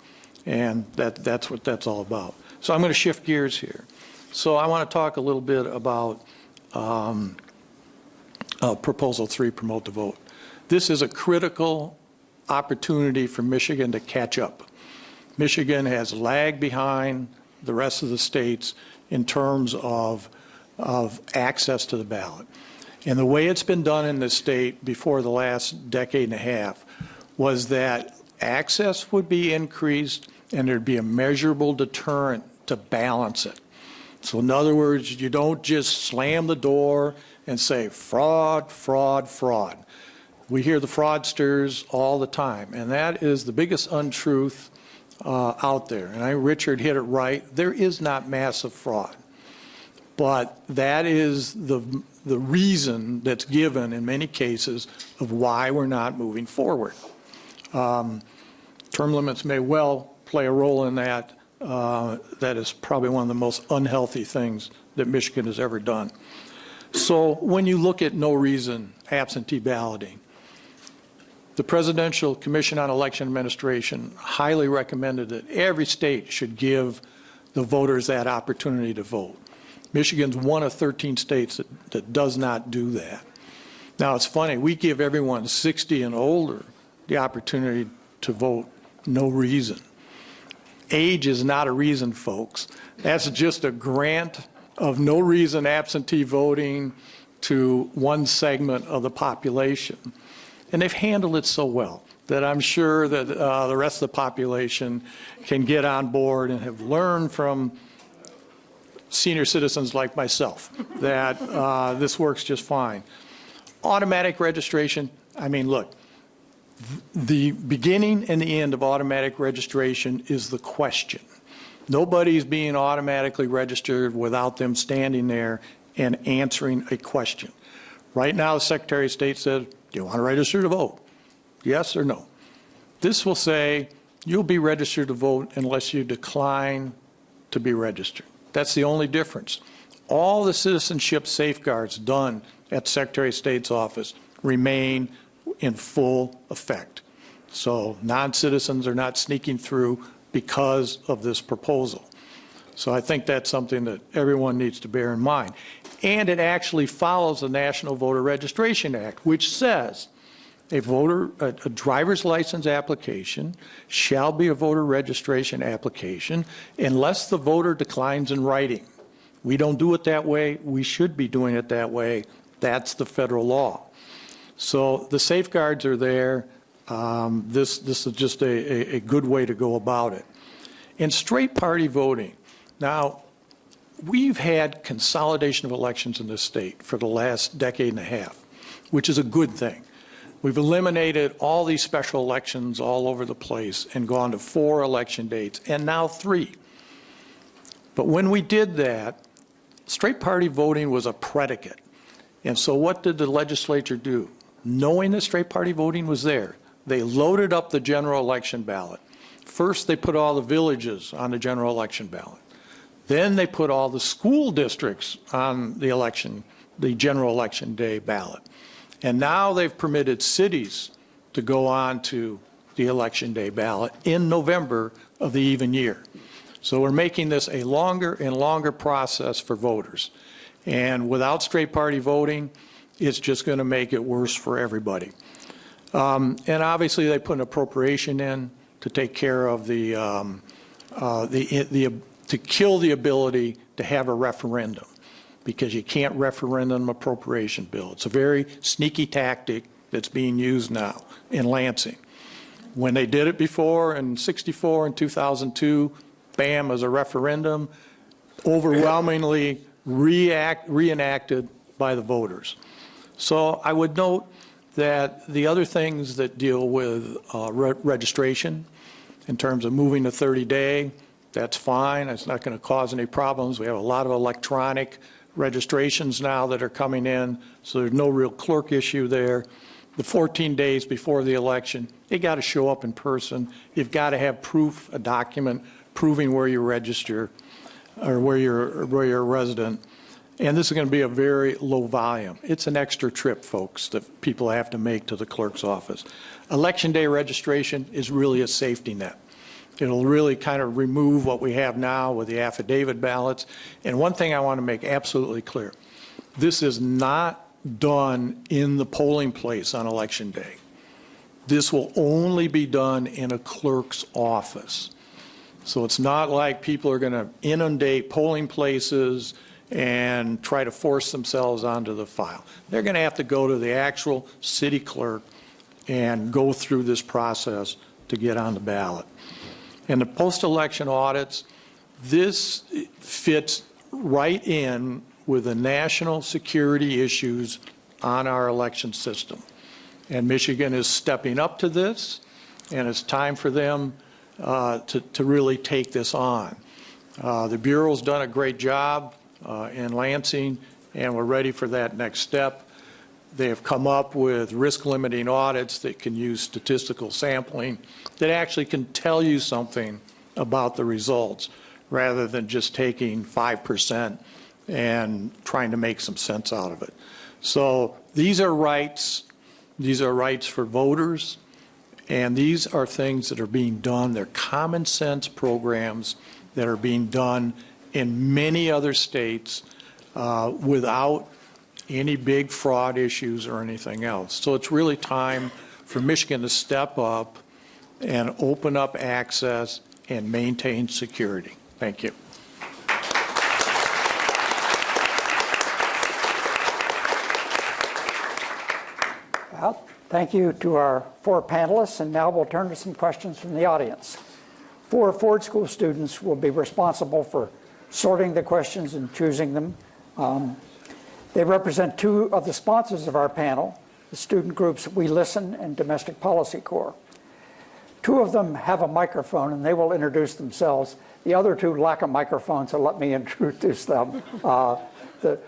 And that, that's what that's all about. So I'm going to shift gears here. So I want to talk a little bit about um, uh, Proposal 3, Promote the Vote. This is a critical opportunity for Michigan to catch up. Michigan has lagged behind the rest of the states in terms of, of access to the ballot. And the way it's been done in the state before the last decade and a half was that access would be increased and there'd be a measurable deterrent to balance it. So in other words, you don't just slam the door and say fraud, fraud, fraud. We hear the fraudsters all the time, and that is the biggest untruth uh, out there. And I, Richard hit it right. There is not massive fraud. But that is the, the reason that's given in many cases of why we're not moving forward. Um, term limits may well play a role in that. Uh, that is probably one of the most unhealthy things that Michigan has ever done. So when you look at no reason absentee balloting, the Presidential Commission on Election Administration highly recommended that every state should give the voters that opportunity to vote. Michigan's one of 13 states that, that does not do that. Now, it's funny, we give everyone 60 and older the opportunity to vote, no reason. Age is not a reason, folks. That's just a grant of no reason absentee voting to one segment of the population. And they've handled it so well that I'm sure that uh, the rest of the population can get on board and have learned from senior citizens like myself that uh, this works just fine. Automatic registration, I mean, look, the beginning and the end of automatic registration is the question. Nobody's being automatically registered without them standing there and answering a question. Right now, the Secretary of State said, do you want to register to vote? Yes or no? This will say you'll be registered to vote unless you decline to be registered. That's the only difference. All the citizenship safeguards done at Secretary of State's office remain in full effect. So non-citizens are not sneaking through because of this proposal. So I think that's something that everyone needs to bear in mind. And it actually follows the National Voter Registration Act, which says a voter, a, a, driver's license application shall be a voter registration application unless the voter declines in writing. We don't do it that way. We should be doing it that way. That's the federal law. So the safeguards are there. Um, this, this is just a, a, a good way to go about it. And straight party voting. Now, we've had consolidation of elections in this state for the last decade and a half, which is a good thing. We've eliminated all these special elections all over the place and gone to four election dates and now three. But when we did that, straight party voting was a predicate. And so what did the legislature do? Knowing that straight party voting was there, they loaded up the general election ballot. First, they put all the villages on the general election ballot. Then they put all the school districts on the election, the general election day ballot. And now they've permitted cities to go on to the election day ballot in November of the even year. So we're making this a longer and longer process for voters. And without straight party voting, it's just going to make it worse for everybody. Um, and obviously they put an appropriation in to take care of the, um, uh, the, the to kill the ability to have a referendum because you can't referendum appropriation bill. It's a very sneaky tactic that's being used now in Lansing. When they did it before in 64 and 2002, bam, as a referendum, overwhelmingly react, reenacted by the voters. So I would note that the other things that deal with uh, re- registration, in terms of moving to 30-day, that's fine. It's not going to cause any problems. We have a lot of electronic registrations now that are coming in, so there's no real clerk issue there. The 14 days before the election, you got to show up in person. You've got to have proof, a document proving where you register or where you're, where you're a resident. And this is going to be a very low volume. It's an extra trip, folks, that people have to make to the clerk's office. Election day registration is really a safety net. It'll really kind of remove what we have now with the affidavit ballots. And one thing I want to make absolutely clear, this is not done in the polling place on election day. This will only be done in a clerk's office. So it's not like people are going to inundate polling places and try to force themselves onto the file. They're going to have to go to the actual city clerk and go through this process to get on the ballot. And the post-election audits, this fits right in with the national security issues on our election system. And Michigan is stepping up to this, and it's time for them uh, to, to really take this on. Uh, the Bureau's done a great job uh, in Lansing, and we're ready for that next step. They have come up with risk limiting audits that can use statistical sampling that actually can tell you something about the results rather than just taking 5% and trying to make some sense out of it. So these are rights. These are rights for voters. And these are things that are being done. They're common sense programs that are being done in many other states uh, without any big fraud issues or anything else. So it's really time for Michigan to step up and open up access and maintain security. Thank you. Well, thank you to our four panelists, and now we'll turn to some questions from the audience. Four Ford School students will be responsible for sorting the questions and choosing them. Um, they represent two of the sponsors of our panel, the student groups We Listen and Domestic Policy Corps. Two of them have a microphone and they will introduce themselves. The other two lack a microphone, so let me introduce them. Uh, the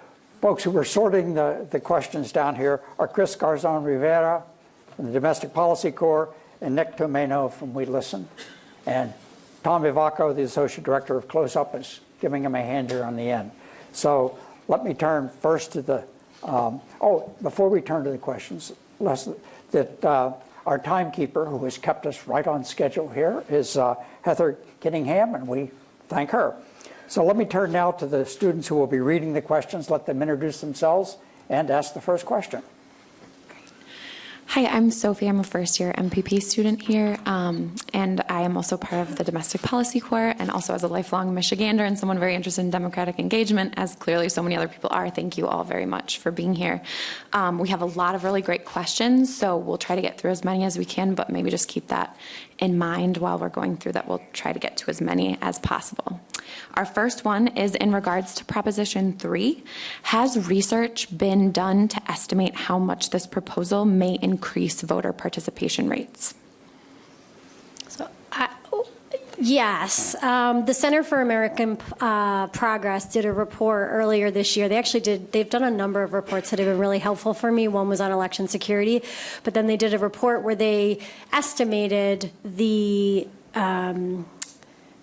folks who are sorting the, the questions down here are Chris Garzon Rivera from the Domestic Policy Corps and Nick Tomeno from We Listen. And Tom Ivacko, the Associate Director of CLOSUP, is giving him a hand here on the end. So let me turn first to the, um, oh, before we turn to the questions, that uh, our timekeeper, who has kept us right on schedule here, is uh, Heather Kittingham, and we thank her. So let me turn now to the students who will be reading the questions, let them introduce themselves, and ask the first question. Hi, I'm Sophie. I'm a first year MPP student here, um, and I am also part of the Domestic Policy Corps and also as a lifelong Michigander and someone very interested in democratic engagement, as clearly so many other people are. Thank you all very much for being here. Um, we have a lot of really great questions, so we'll try to get through as many as we can, but maybe just keep that in mind while we're going through that. We'll try to get to as many as possible. Our first one is in regards to Proposition 3. Has research been done to estimate how much this proposal may increase voter participation rates? So, I, yes, um, the Center for American uh, Progress did a report earlier this year. They actually did. They've done a number of reports that have been really helpful for me. One was on election security, but then they did a report where they estimated the um,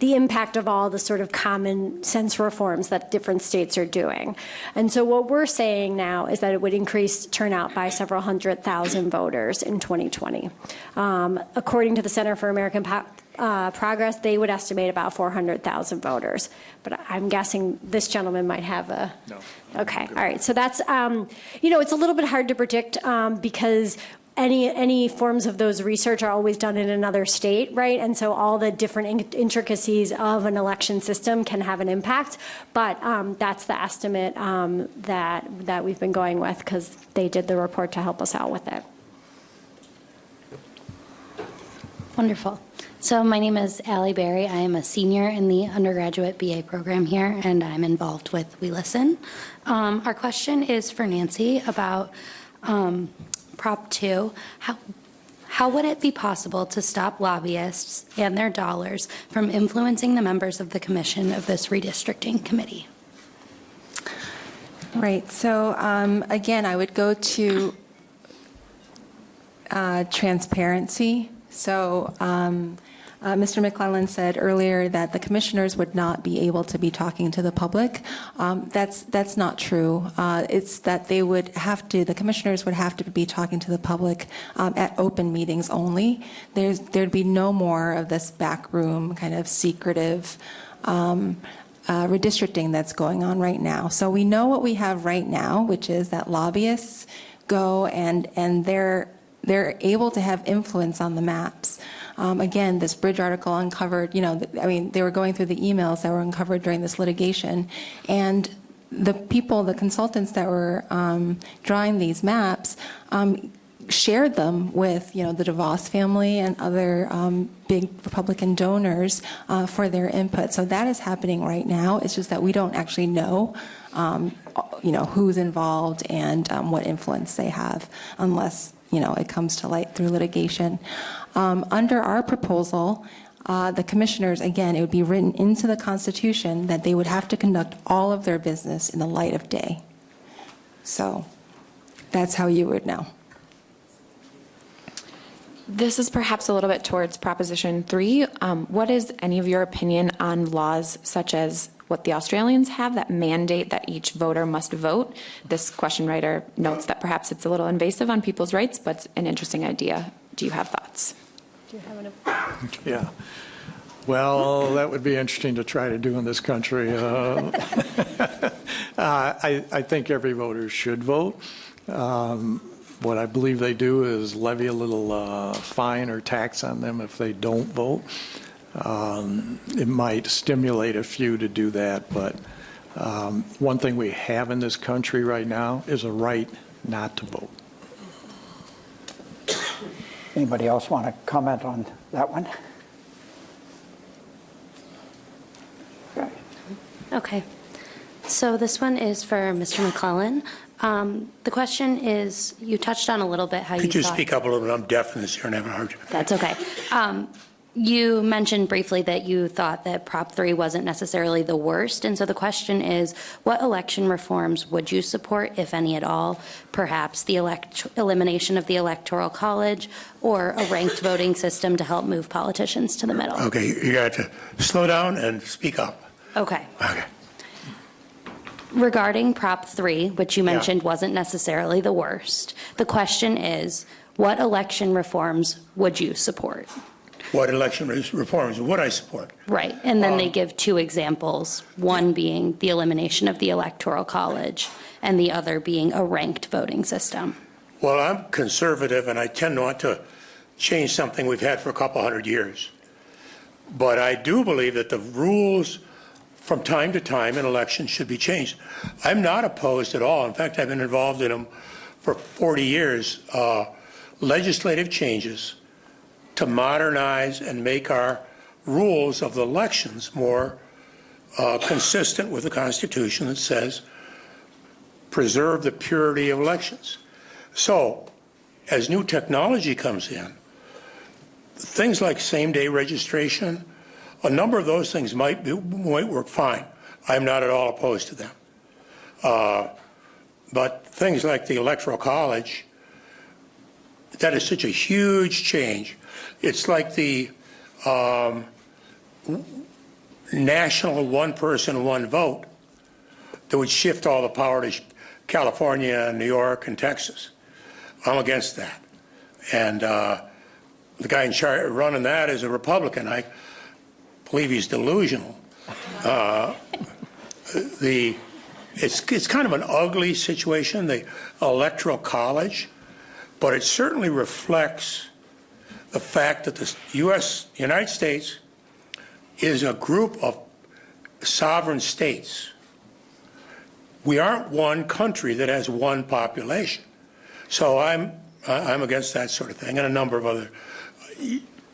the impact of all the sort of common sense reforms that different states are doing. And so what we're saying now is that it would increase turnout by several hundred thousand voters in 2020. Um, according to the Center for American po- uh, Progress, they would estimate about 400,000 voters. But I'm guessing this gentleman might have a. No. Okay, all right. So that's, um, you know, it's a little bit hard to predict um, because any any forms of those research are always done in another state, right? And so all the different intricacies of an election system can have an impact. But um, that's the estimate um, that that we've been going with because they did the report to help us out with it. Wonderful. So my name is Allie Berry. I am a senior in the undergraduate BA program here, and I'm involved with We Listen. Um, our question is for Nancy about um, Prop 2. How, how would it be possible to stop lobbyists and their dollars from influencing the members of the commission of this redistricting committee? Right, so um, again, I would go to uh, transparency. So um, uh, Mr. McLellan said earlier that the commissioners would not be able to be talking to the public. Um, That's, that's not true. Uh, It's that they would have to, the commissioners would have to be talking to the public um, at open meetings only. There's, there'd be no more of this backroom kind of secretive um, uh, redistricting that's going on right now. So we know what we have right now, which is that lobbyists go and, and they're, they're able to have influence on the maps. Um, again, this bridge article uncovered, you know, I mean, they were going through the emails that were uncovered during this litigation. And the people, the consultants that were um, drawing these maps, um, shared them with, you know, the DeVos family and other um, big Republican donors uh, for their input. So that is happening right now. It's just that we don't actually know, um, you know, who's involved and um, what influence they have, unless, you know, it comes to light through litigation. Um, under our proposal, uh, the commissioners, again, it would be written into the Constitution that they would have to conduct all of their business in the light of day. So that's how you would know. This is perhaps a little bit towards Proposition 3. Um, What is any of your opinion on laws such as what the Australians have that mandate that each voter must vote? This question writer notes that perhaps it's a little invasive on people's rights, but it's an interesting idea. Do you have thoughts? Do you have an Yeah. Well, that would be interesting to try to do in this country. Uh, uh, I, I think every voter should vote. Um, What I believe they do is levy a little uh, fine or tax on them if they don't vote. Um, It might stimulate a few to do that, but um, one thing we have in this country right now is a right not to vote. Anybody else want to comment on that one? Okay. Okay. So this one is for Mr. McLellan. Um, The question is, you touched on a little bit how you Could you thought- speak up a little bit? I'm deaf in this ear and I haven't heard you. That's okay. Um, You mentioned briefly that you thought that Prop 3 wasn't necessarily the worst, and so the question is, what election reforms would you support, if any at all? Perhaps the elimination of the Electoral College, or a ranked voting system to help move politicians to the middle? Okay, you got to slow down and speak up. Okay. Okay. Regarding Prop 3, which you Yeah. mentioned wasn't necessarily the worst, the question is, what election reforms would you support? What election reforms would I support? Right, and then they Um, give two examples, one being the elimination of the Electoral College, and the other being a ranked voting system. Well, I'm conservative, and I tend not to change something we've had for a couple hundred years. But I do believe that the rules from time to time in elections should be changed. I'm not opposed at all. In fact, I've been involved in them for 40 years. Uh, legislative changes to modernize and make our rules of elections more uh, consistent with the Constitution that says preserve the purity of elections. So, as new technology comes in, things like same-day registration, a number of those things might be, might work fine. I'm not at all opposed to them. Uh, but things like the Electoral College, that is such a huge change. It's like the um, national one-person, one vote that would shift all the power to California and New York and Texas. I'm against that. And uh, the guy in charge running that is a Republican. I believe he's delusional. Uh, the it's it's kind of an ugly situation, the electoral college, but it certainly reflects the fact that the U.S. United States is a group of sovereign states. We aren't one country that has one population. So I'm I'm against that sort of thing and a number of other.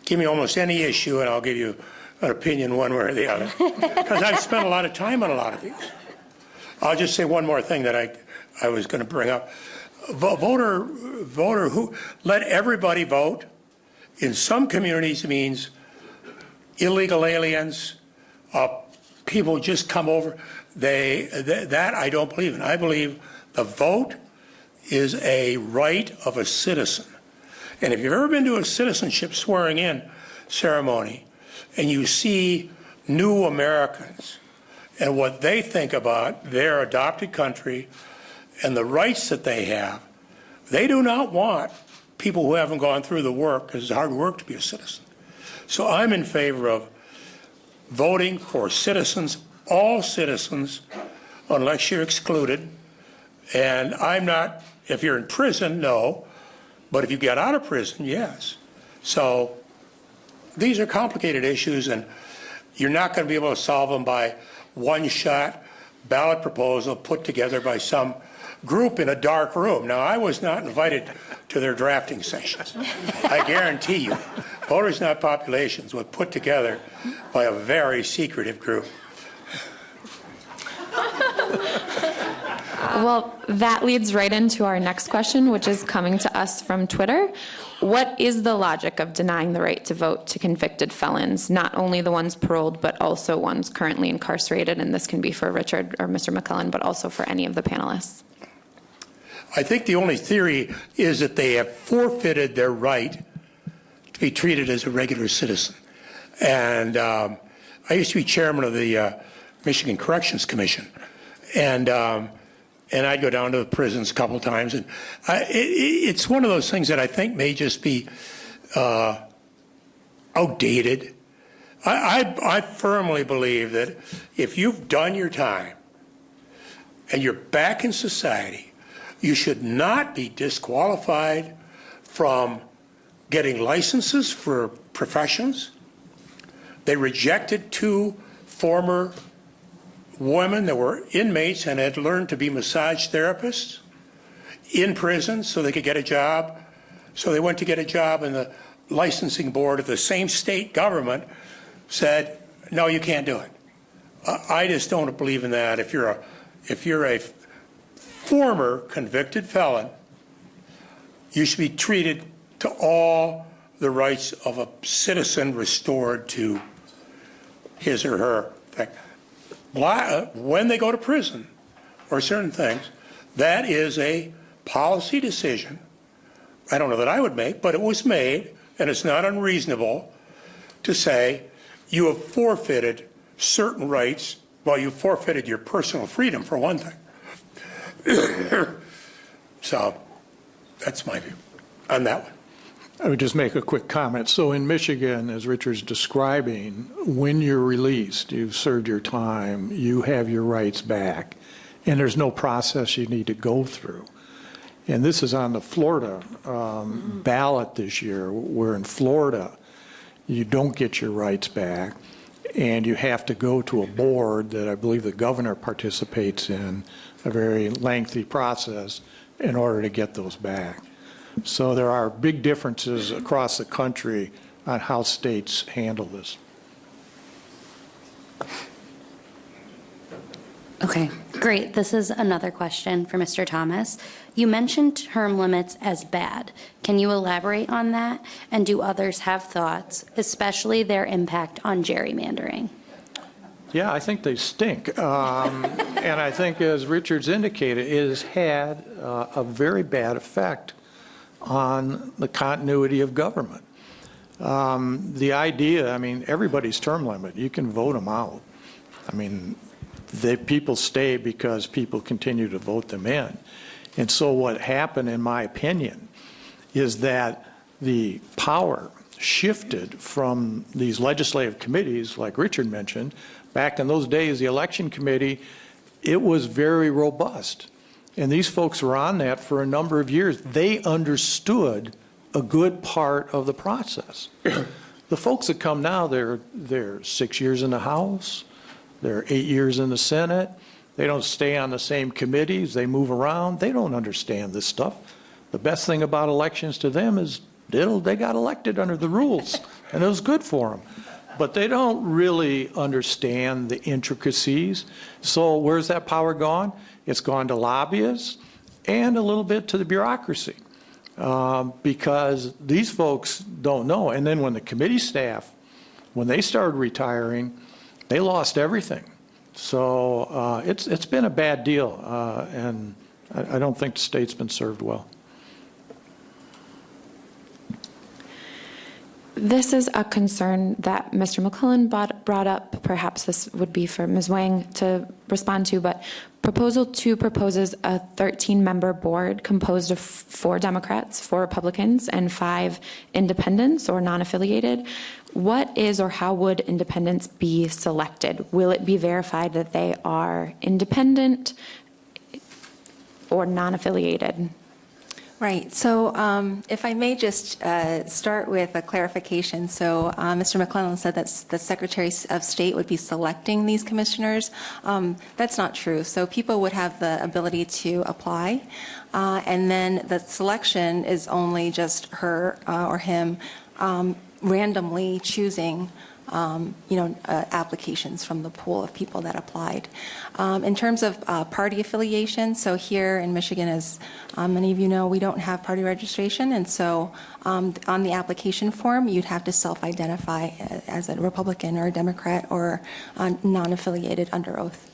give me almost any issue and I'll give you an opinion one way or the other. Because I've spent a lot of time on a lot of these. I'll just say one more thing that I, I was going to bring up. Vo- Voter, voter who, let everybody vote. In some communities it means illegal aliens, uh, people just come over. They, th- that I don't believe in. I believe the vote is a right of a citizen. And if you've ever been to a citizenship swearing in ceremony and you see new Americans and what they think about their adopted country and the rights that they have, they do not want people who haven't gone through the work, because it's hard work to be a citizen. So I'm in favor of voting for citizens, all citizens, unless you're excluded. And I'm not, if you're in prison, no. But if you get out of prison, yes. So these are complicated issues, and you're not going to be able to solve them by one-shot ballot proposal put together by some group in a dark room. Now, I was not invited to their drafting sessions. I guarantee you, voters not populations was put together by a very secretive group. Well, that leads right into our next question, which is coming to us from Twitter. What is the logic of denying the right to vote to convicted felons, not only the ones paroled, but also ones currently incarcerated? And this can be for Richard or Mr. McLellan, but also for any of the panelists. I think the only theory is that they have forfeited their right to be treated as a regular citizen. And um, I used to be chairman of the uh, Michigan Corrections Commission, and um, and I'd go down to the prisons a couple times, and I, it, it's one of those things that I think may just be uh, outdated. I, I, I firmly believe that if you've done your time and you're back in society, you should not be disqualified from getting licenses for professions. They rejected two former women that were inmates and had learned to be massage therapists in prison so they could get a job. So they went to get a job, and the licensing board of the same state government said, "No, you can't do it." I just don't believe in that. If you're a if you're a former convicted felon, you should be treated to all the rights of a citizen restored to his or her thing. Uh, when they go to prison or certain things, that is a policy decision. I don't know that I would make, but it was made, and it's not unreasonable to say you have forfeited certain rights. Well, you forfeited your personal freedom, for one thing. so that's my view on that one. I would just make a quick comment. So in Michigan, as Richard's describing, when you're released, you've served your time, you have your rights back, and there's no process you need to go through. And this is on the Florida um, ballot this year, where in Florida, you don't get your rights back, and you have to go to a board that I believe the governor participates in, a very lengthy process, in order to get those back. So there are big differences across the country on how states handle this. Okay, great. This is another question for Mr. Thomas. You mentioned term limits as bad. Can you elaborate on that? And do others have thoughts, especially their impact on gerrymandering? Yeah, I think they stink. Um, and I think, as Richard's indicated, it has had uh, a very bad effect on the continuity of government. Um, the idea, I mean, everybody's term limit, you can vote them out. I mean, they, people stay because people continue to vote them in. And so what happened, in my opinion, is that the power shifted from these legislative committees, like Richard mentioned. Back in those days, the election committee, it was very robust. And these folks were on that for a number of years. They understood a good part of the process. the folks that come now, they're, they're six years in the House, they're eight years in the Senate, they don't stay on the same committees, they move around, they don't understand this stuff. The best thing about elections to them is Diddle, they got elected under the rules, and it was good for them. But they don't really understand the intricacies. So where's that power gone? It's gone to lobbyists and a little bit to the bureaucracy. Um, because these folks don't know. And then when the committee staff, when they started retiring, they lost everything. So uh, it's, it's been a bad deal, uh, and I, I don't think the state's been served well. This is a concern that Mr. Brought, brought up. Perhaps this would be for Ms. Wang to respond to, but Proposal 2 proposes a 13-member board composed of four Democrats, four Republicans, and five independents or non-affiliated. What is or how would independents be selected? Will it be verified that they are independent or non-affiliated? Right. So um, if I may just uh, start with a clarification. So uh, Mr. McLellan said that the Secretary of State would be selecting these commissioners. Um, That's not true. So people would have the ability to apply. uh, And then the selection is only just her uh, or him um, randomly choosing um, you know, uh, applications from the pool of people that applied. Um, In terms of uh, party affiliation, so here in Michigan, as um, many of you know, we don't have party registration, and so um, on the application form, you'd have to self-identify uh, as a Republican or a Democrat or uh, non-affiliated under oath.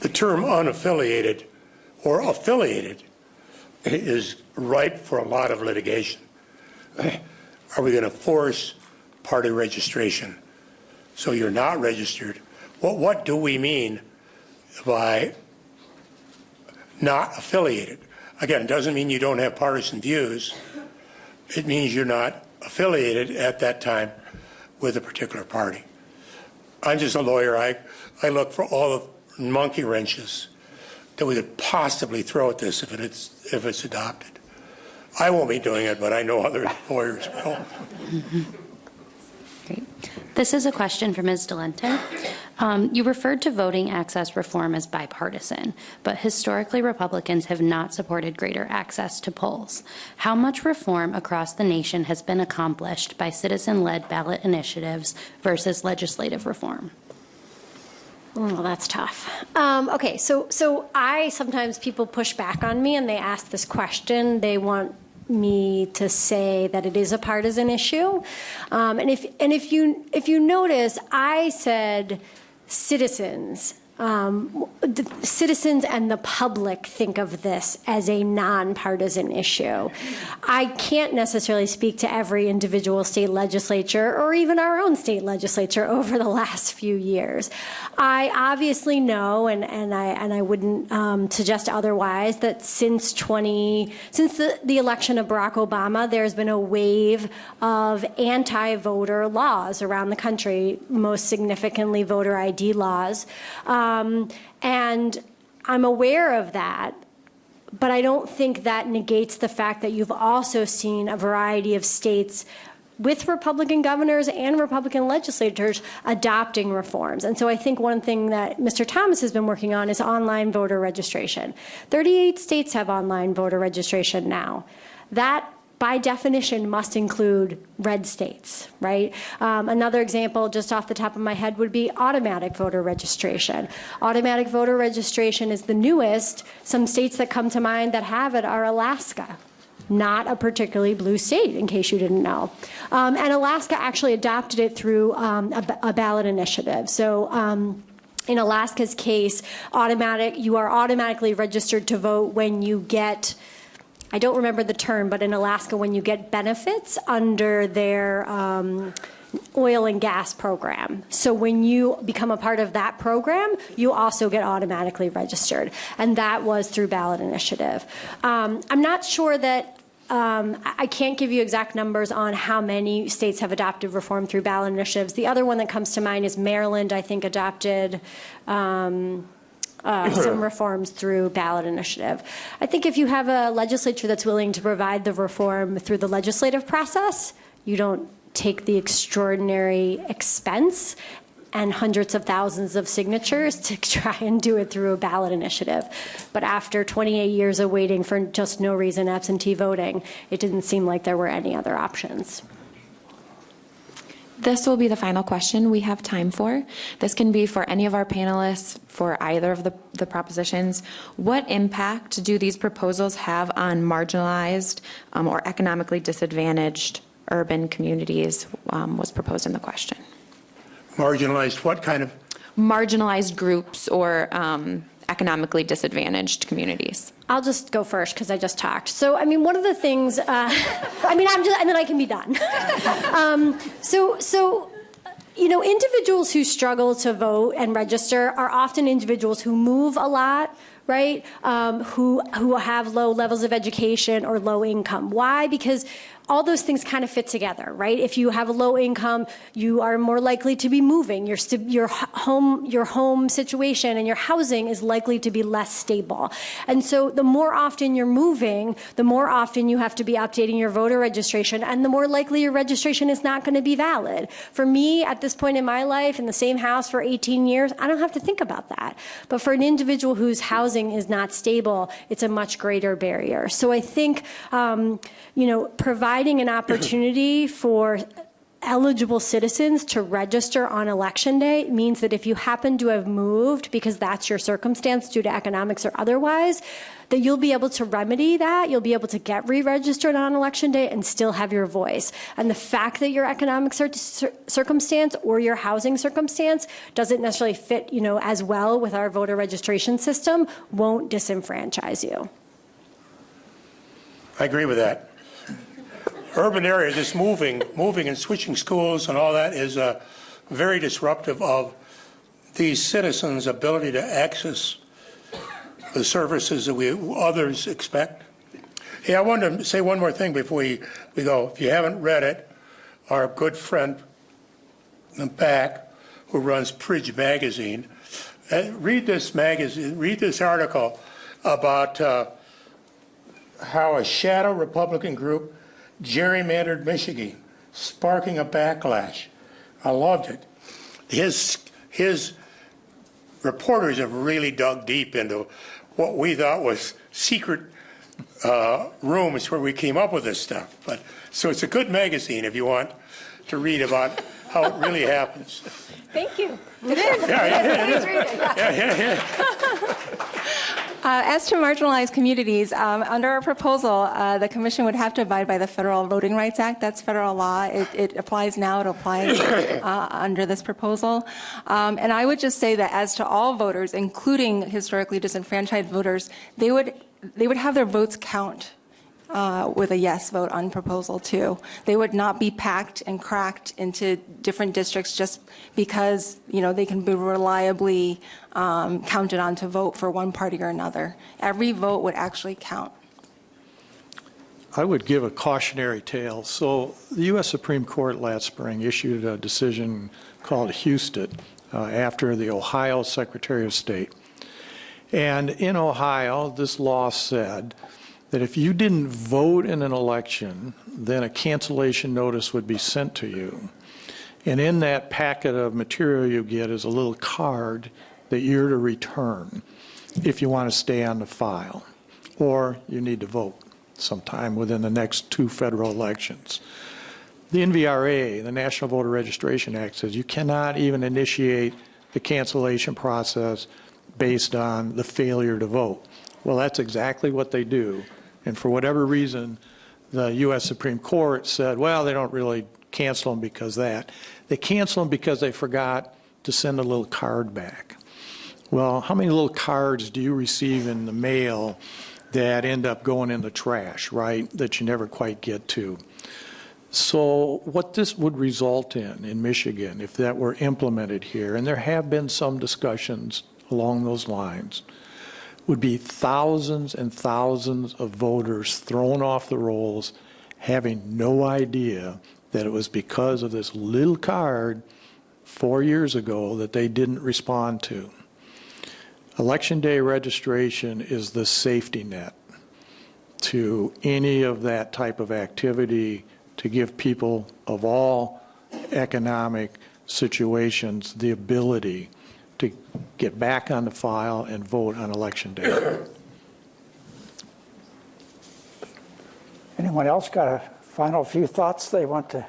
The term unaffiliated or affiliated is ripe for a lot of litigation. Are we going to force party registration? So you're not registered. What, what do we mean by not affiliated? Again, it doesn't mean you don't have partisan views. It means you're not affiliated at that time with a particular party. I'm just a lawyer. I, I look for all the monkey wrenches that we could possibly throw at this if it's, if it's adopted. I won't be doing it, but I know other lawyers will. This is a question for Ms. Dolente. Um, You referred to voting access reform as bipartisan, but historically Republicans have not supported greater access to polls. How much reform across the nation has been accomplished by citizen-led ballot initiatives versus legislative reform? Well, that's tough. Um, okay, so so I sometimes people push back on me and they ask this question. They want me to say that it is a partisan issue, um, and if and if you if you notice, I said citizens. Um, citizens and the public think of this as a nonpartisan issue. I can't necessarily speak to every individual state legislature or even our own state legislature over the last few years. I obviously know, and, and I and I wouldn't um, suggest otherwise, that since 20 since the, the election of Barack Obama, there's been a wave of anti-voter laws around the country, most significantly voter ID laws. Um, Um, and I'm aware of that, but I don't think that negates the fact that you've also seen a variety of states with Republican governors and Republican legislators adopting reforms. And so I think one thing that Mr. Thomas has been working on is online voter registration. 38 states have online voter registration now. That by definition must include red states, right? Um, another example, just off the top of my head, would be automatic voter registration. Automatic voter registration is the newest. Some states that come to mind that have it are Alaska, not a particularly blue state, in case you didn't know. Um, and Alaska actually adopted it through um, a, a, ballot initiative. So. Um, in Alaska's case, automatic you are automatically registered to vote when you get I don't remember the term, but in Alaska, when you get benefits under their um, oil and gas program. So when you become a part of that program, you also get automatically registered. And that was through ballot initiative. Um, I'm not sure that um, I can't give you exact numbers on how many states have adopted reform through ballot initiatives. The other one that comes to mind is Maryland, I think, adopted um, uh, some reforms through ballot initiative. I think if you have a legislature that's willing to provide the reform through the legislative process, you don't take the extraordinary expense and hundreds of thousands of signatures to try and do it through a ballot initiative. But after 28 years of waiting for just no reason absentee voting, it didn't seem like there were any other options. This will be the final question we have time for. This can be for any of our panelists for either of the, the propositions. What impact do these proposals have on marginalized um, or economically disadvantaged urban communities um, was proposed in the question. Marginalized, what kind of, Marginalized groups or um, economically disadvantaged communities. I'll just go first because I just talked. So, I mean, one of the things, uh, I mean, I'm just, and then I can be done. um, so, so, you know, individuals who struggle to vote and register are often individuals who move a lot, right? Um, who who have low levels of education or low income. Why? Because all those things kind of fit together, right? If you have a low income, you are more likely to be moving. Your, your home, your home situation and your housing is likely to be less stable. And so the more often you're moving, the more often you have to be updating your voter registration and the more likely your registration is not going to be valid. For me, at this point in my life, in the same house for 18 years, I don't have to think about that. But for an individual whose housing is not stable, it's a much greater barrier. So I think, um, you know, providing providing an opportunity for eligible citizens to register on election day means that if you happen to have moved because that's your circumstance due to economics or otherwise, that you'll be able to remedy that. You'll be able to get re-registered on election day and still have your voice. And the fact that your economic cir circumstance or your housing circumstance doesn't necessarily fit, you know, as well with our voter registration system won't disenfranchise you. I agree with that urban area, this moving, moving and switching schools and all that is uh, very disruptive of these citizens' ability to access the services that we others expect. Hey, I wanted to say one more thing before we, we go. If you haven't read it, our good friend in the back, who runs Bridge Magazine, uh, read this magazine, read this article about uh, how a shadow Republican group gerrymandered Michigan, sparking a backlash. I loved it. His, his reporters have really dug deep into what we thought was secret uh, rooms where we came up with this stuff. But so it's a good magazine if you want to read about how it really happens. Thank you. It is. Yeah, yeah, it is. Yeah, yeah, yeah. Uh, as to marginalized communities, um, under our proposal, uh, the commission would have to abide by the Federal Voting Rights Act. That's federal law. It, it applies now. It applies uh, under this proposal. Um, and I would just say that as to all voters, including historically disenfranchised voters, they would they would have their votes count uh, with a yes vote on proposal two. They would not be packed and cracked into different districts just because you know they can be reliably um, counted on to vote for one party or another. Every vote would actually count. I would give a cautionary tale. So the U.S. Supreme Court last spring issued a decision called Husted uh, after the Ohio Secretary of State. And in Ohio, this law said that if you didn't vote in an election, then a cancellation notice would be sent to you. And in that packet of material you get is a little card that you're to return if you want to stay on the file, or you need to vote sometime within the next two federal elections. The NVRA, the National Voter Registration Act, says you cannot even initiate the cancellation process based on the failure to vote. Well, that's exactly what they do and for whatever reason, the U.S. Supreme Court said, well, they don't really cancel them because that. They cancel them because they forgot to send a little card back. Well, how many little cards do you receive in the mail that end up going in the trash, right, that you never quite get to? So what this would result in, in Michigan, if that were implemented here, and there have been some discussions along those lines, would be thousands and thousands of voters thrown off the rolls having no idea that it was because of this little card four years ago that they didn't respond to. Election day registration is the safety net to any of that type of activity to give people of all economic, situations the ability to get back on the file and vote on election day. Anyone else got a final few thoughts they want to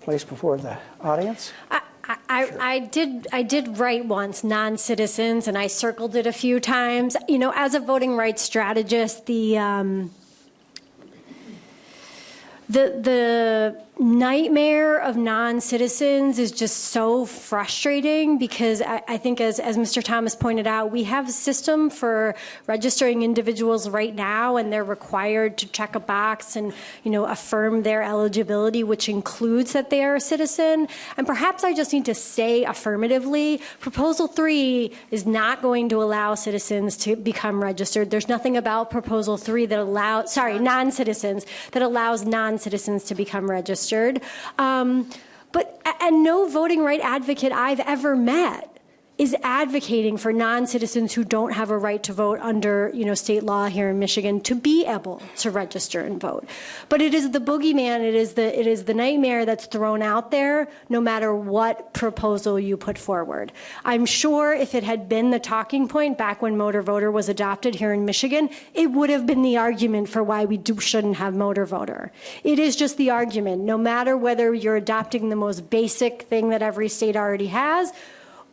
place before the audience? I, I, I did I did write once non-citizens and I circled it a few times. You know, as a voting rights strategist, the um, the the nightmare of non-citizens is just so frustrating because I, I think as, as Mr. Thomas pointed out, we have a system for registering individuals right now and they're required to check a box and, you know, affirm their eligibility, which includes that they are a citizen. And perhaps I just need to say affirmatively, Proposal 3 is not going to allow citizens to become registered. There's nothing about Proposal 3 that allows, sorry, non-citizens, that allows non-citizens to become registered. Um, but and no voting right advocate I've ever met is advocating for non-citizens who don't have a right to vote under you know state law here in Michigan to be able to register and vote. But it is the boogeyman, it is the it is the nightmare that's thrown out there no matter what proposal you put forward. I'm sure if it had been the talking point back when motor voter was adopted here in Michigan, it would have been the argument for why we do, shouldn't have motor voter. It is just the argument, no matter whether you're adopting the most basic thing that every state already has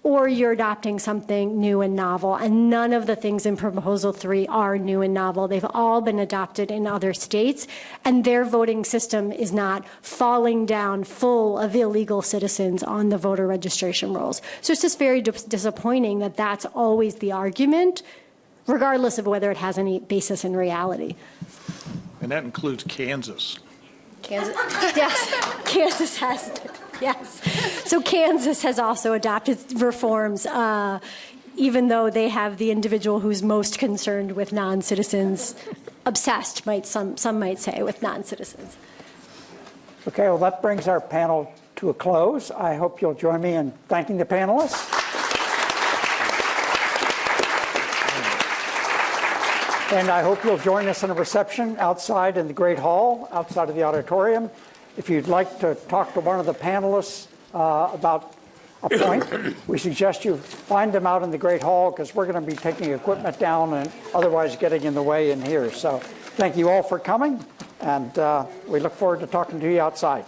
or you're adopting something new and novel. And none of the things in Proposal 3 are new and novel. They've all been adopted in other states, and their voting system is not falling down full of illegal citizens on the voter registration rolls. So it's just very dis disappointing that that's always the argument, regardless of whether it has any basis in reality. And that includes Kansas. Kansas, yes, Kansas has, yes. So Kansas has also adopted reforms, uh, even though they have the individual who's most concerned with non-citizens, obsessed, might some some might say, with non-citizens. Okay, well, that brings our panel to a close. I hope you'll join me in thanking the panelists. And I hope you'll join us in a reception outside in the Great Hall, outside of the auditorium. If you'd like to talk to one of the panelists uh, about a point, we suggest you find them out in the Great Hall because we're going to be taking equipment down and otherwise getting in the way in here. So thank you all for coming, and uh, we look forward to talking to you outside.